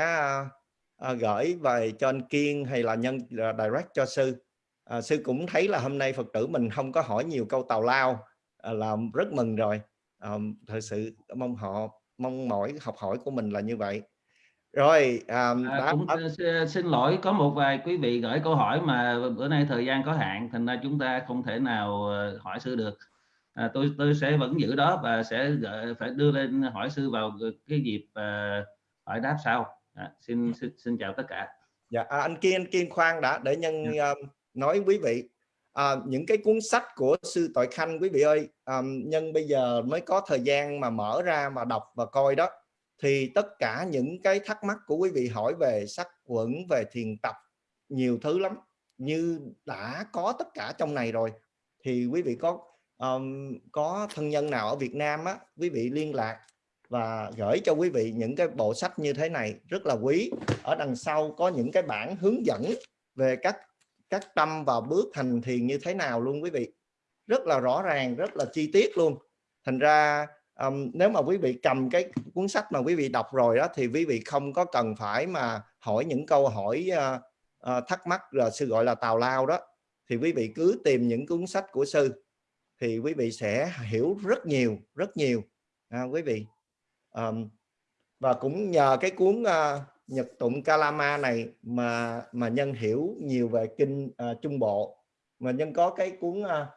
à, gửi về cho anh Kiên hay là nhân direct cho sư. À, sư cũng thấy là hôm nay Phật tử mình không có hỏi nhiều câu tào lao à, là rất mừng rồi. À, thật sự mong họ mong mỏi học hỏi của mình là như vậy. Rồi à, à, cũng xin lỗi có một vài quý vị gửi câu hỏi mà bữa nay thời gian có hạn thành ra chúng ta không thể nào ờ, hỏi sư được. À, tôi tôi sẽ vẫn giữ đó và sẽ gửi, phải đưa lên hỏi sư vào cái dịp uh, hỏi đáp sau. À, xin, xin xin chào tất cả. Dạ à, anh kiên anh kiên khoan đã để nhân dạ. uh, nói quý vị. À, những cái cuốn sách của sư tội khanh quý vị ơi um, nhân bây giờ mới có thời gian mà mở ra mà đọc và coi đó thì tất cả những cái thắc mắc của quý vị hỏi về sắc quẩn về thiền tập nhiều thứ lắm. Như đã có tất cả trong này rồi thì quý vị có um, có thân nhân nào ở Việt Nam á quý vị liên lạc và gửi cho quý vị những cái bộ sách như thế này rất là quý. Ở đằng sau có những cái bản hướng dẫn về các các tâm và bước hành thiền như thế nào luôn quý vị. Rất là rõ ràng rất là chi tiết luôn. Thành ra um, nếu mà quý vị cầm cái cuốn sách mà quý vị đọc rồi đó thì quý vị không có cần phải mà hỏi những câu hỏi uh, uh, thắc mắc rồi sư gọi là tào lao đó. Thì quý vị cứ tìm những cuốn sách của sư thì quý vị sẽ hiểu rất nhiều rất nhiều. À, quý vị um, và cũng nhờ cái cuốn uh, Nhật tụng Kalama này mà mà nhân hiểu nhiều về kinh uh, Trung Bộ. Mà nhân có cái cuốn uh,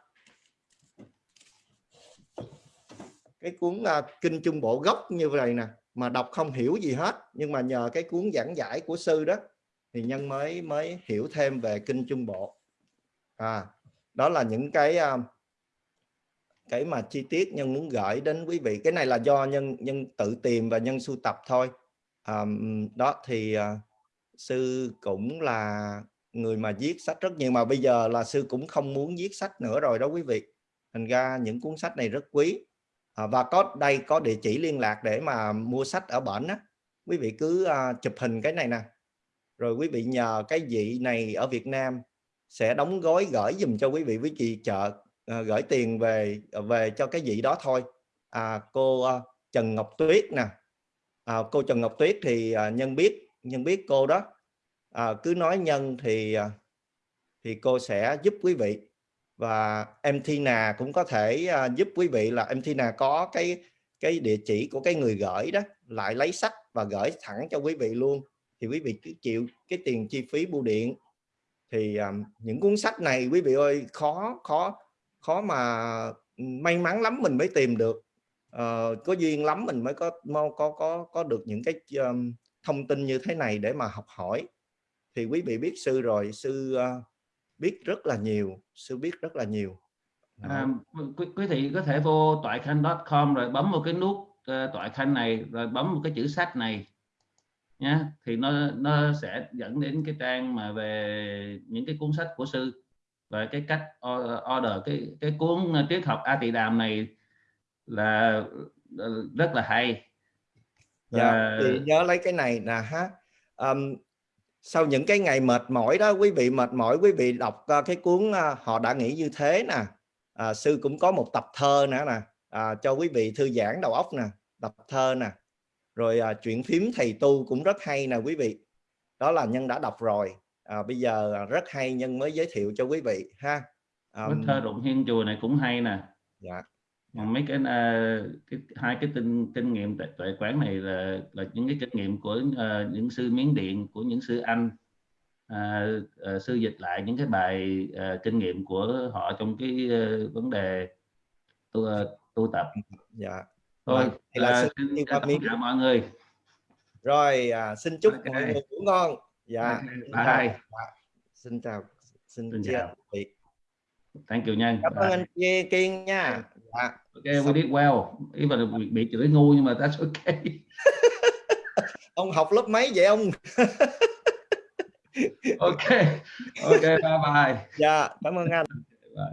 cái cuốn uh, kinh Trung Bộ gốc như vậy nè mà đọc không hiểu gì hết. Nhưng mà nhờ cái cuốn giảng giải của sư đó thì nhân mới mới hiểu thêm về kinh Trung Bộ. À đó là những cái uh, cái mà chi tiết nhân muốn gửi đến quý vị. Cái này là do nhân nhân tự tìm và nhân sưu tập thôi. À, đó thì à, sư cũng là người mà viết sách rất nhiều mà bây giờ là sư cũng không muốn viết sách nữa rồi đó quý vị. Thành ra những cuốn sách này rất quý. À, và có đây có địa chỉ liên lạc để mà mua sách ở bển á. Quý vị cứ à, chụp hình cái này nè. Rồi quý vị nhờ cái vị này ở Việt Nam sẽ đóng gói gửi dùm cho quý vị. Với chị chợ uh, gửi tiền về ờ, về cho cái vị đó thôi. À, cô uh, Trần Ngọc Tuyết nè. À, cô Trần Ngọc Tuyết thì uh, nhân biết nhân biết cô đó. À, cứ nói nhân thì uh, thì cô sẽ giúp quý vị. Và em Tina cũng có thể uh, giúp quý vị là em Tina có cái cái địa chỉ của cái người gửi đó lại lấy sách và gửi thẳng cho quý vị luôn. Thì quý vị cứ chịu cái tiền chi phí bưu điện. Thì um, những cuốn sách này quý vị ơi khó khó khó mà may mắn lắm mình mới tìm được. Uh, có duyên lắm mình mới có có có có được những cái um, thông tin như thế này để mà học hỏi. Thì quý vị biết sư rồi sư uh, biết rất là nhiều sư biết rất là nhiều. À, quý, quý vị có thể vô toại khanh.com rồi bấm một cái nút uh, toại khanh này rồi bấm một cái chữ sách này nhé thì nó nó sẽ dẫn đến cái trang mà về những cái cuốn sách của sư và cái cách order cái cái cuốn triết học A Tỳ Đàm này là ờ, rất là hay. Dạ, thì nhớ lấy cái này nè ha. Um, sau những cái ngày mệt mỏi đó quý vị mệt mỏi quý vị đọc uh, cái cuốn uh, họ đã nghĩ như thế nè. À, sư cũng có một tập thơ nữa nè. À, cho quý vị thư giãn đầu óc nè tập thơ nè. Rồi à, chuyện phím thầy tu cũng rất hay nè quý vị. Đó là nhân đã đọc rồi à, bây giờ rất hay nhân mới giới thiệu cho quý vị ha. Um, thơ đụng hiên chùa này cũng hay nè. Dạ. Mấy cái, uh, cái hai cái kinh kinh nghiệm tuệ, tuệ quán này là là những cái kinh nghiệm của uh, những sư miến điện của những sư anh. Uh, uh, sư dịch lại những cái bài uh, kinh nghiệm của họ trong cái uh, vấn đề tu, uh, tu tập. Dạ. Thôi Vâng, thì là à, xin xin đi chào qua miếng. tất cả mọi người. Rồi à, xin chúc Ok. mọi người ngủ ngon dạ Ok, bye. Dạ, xin chào. Xin, Xin chia chào. biệt thank you nhân cảm ơn anh Ki- kiên nha. Dạ. Okay we did well. Even bị, bị chửi ngu nhưng mà that's okay. Ông học lớp mấy vậy ông? Okay okay bye bye. Dạ cảm ơn anh. Bye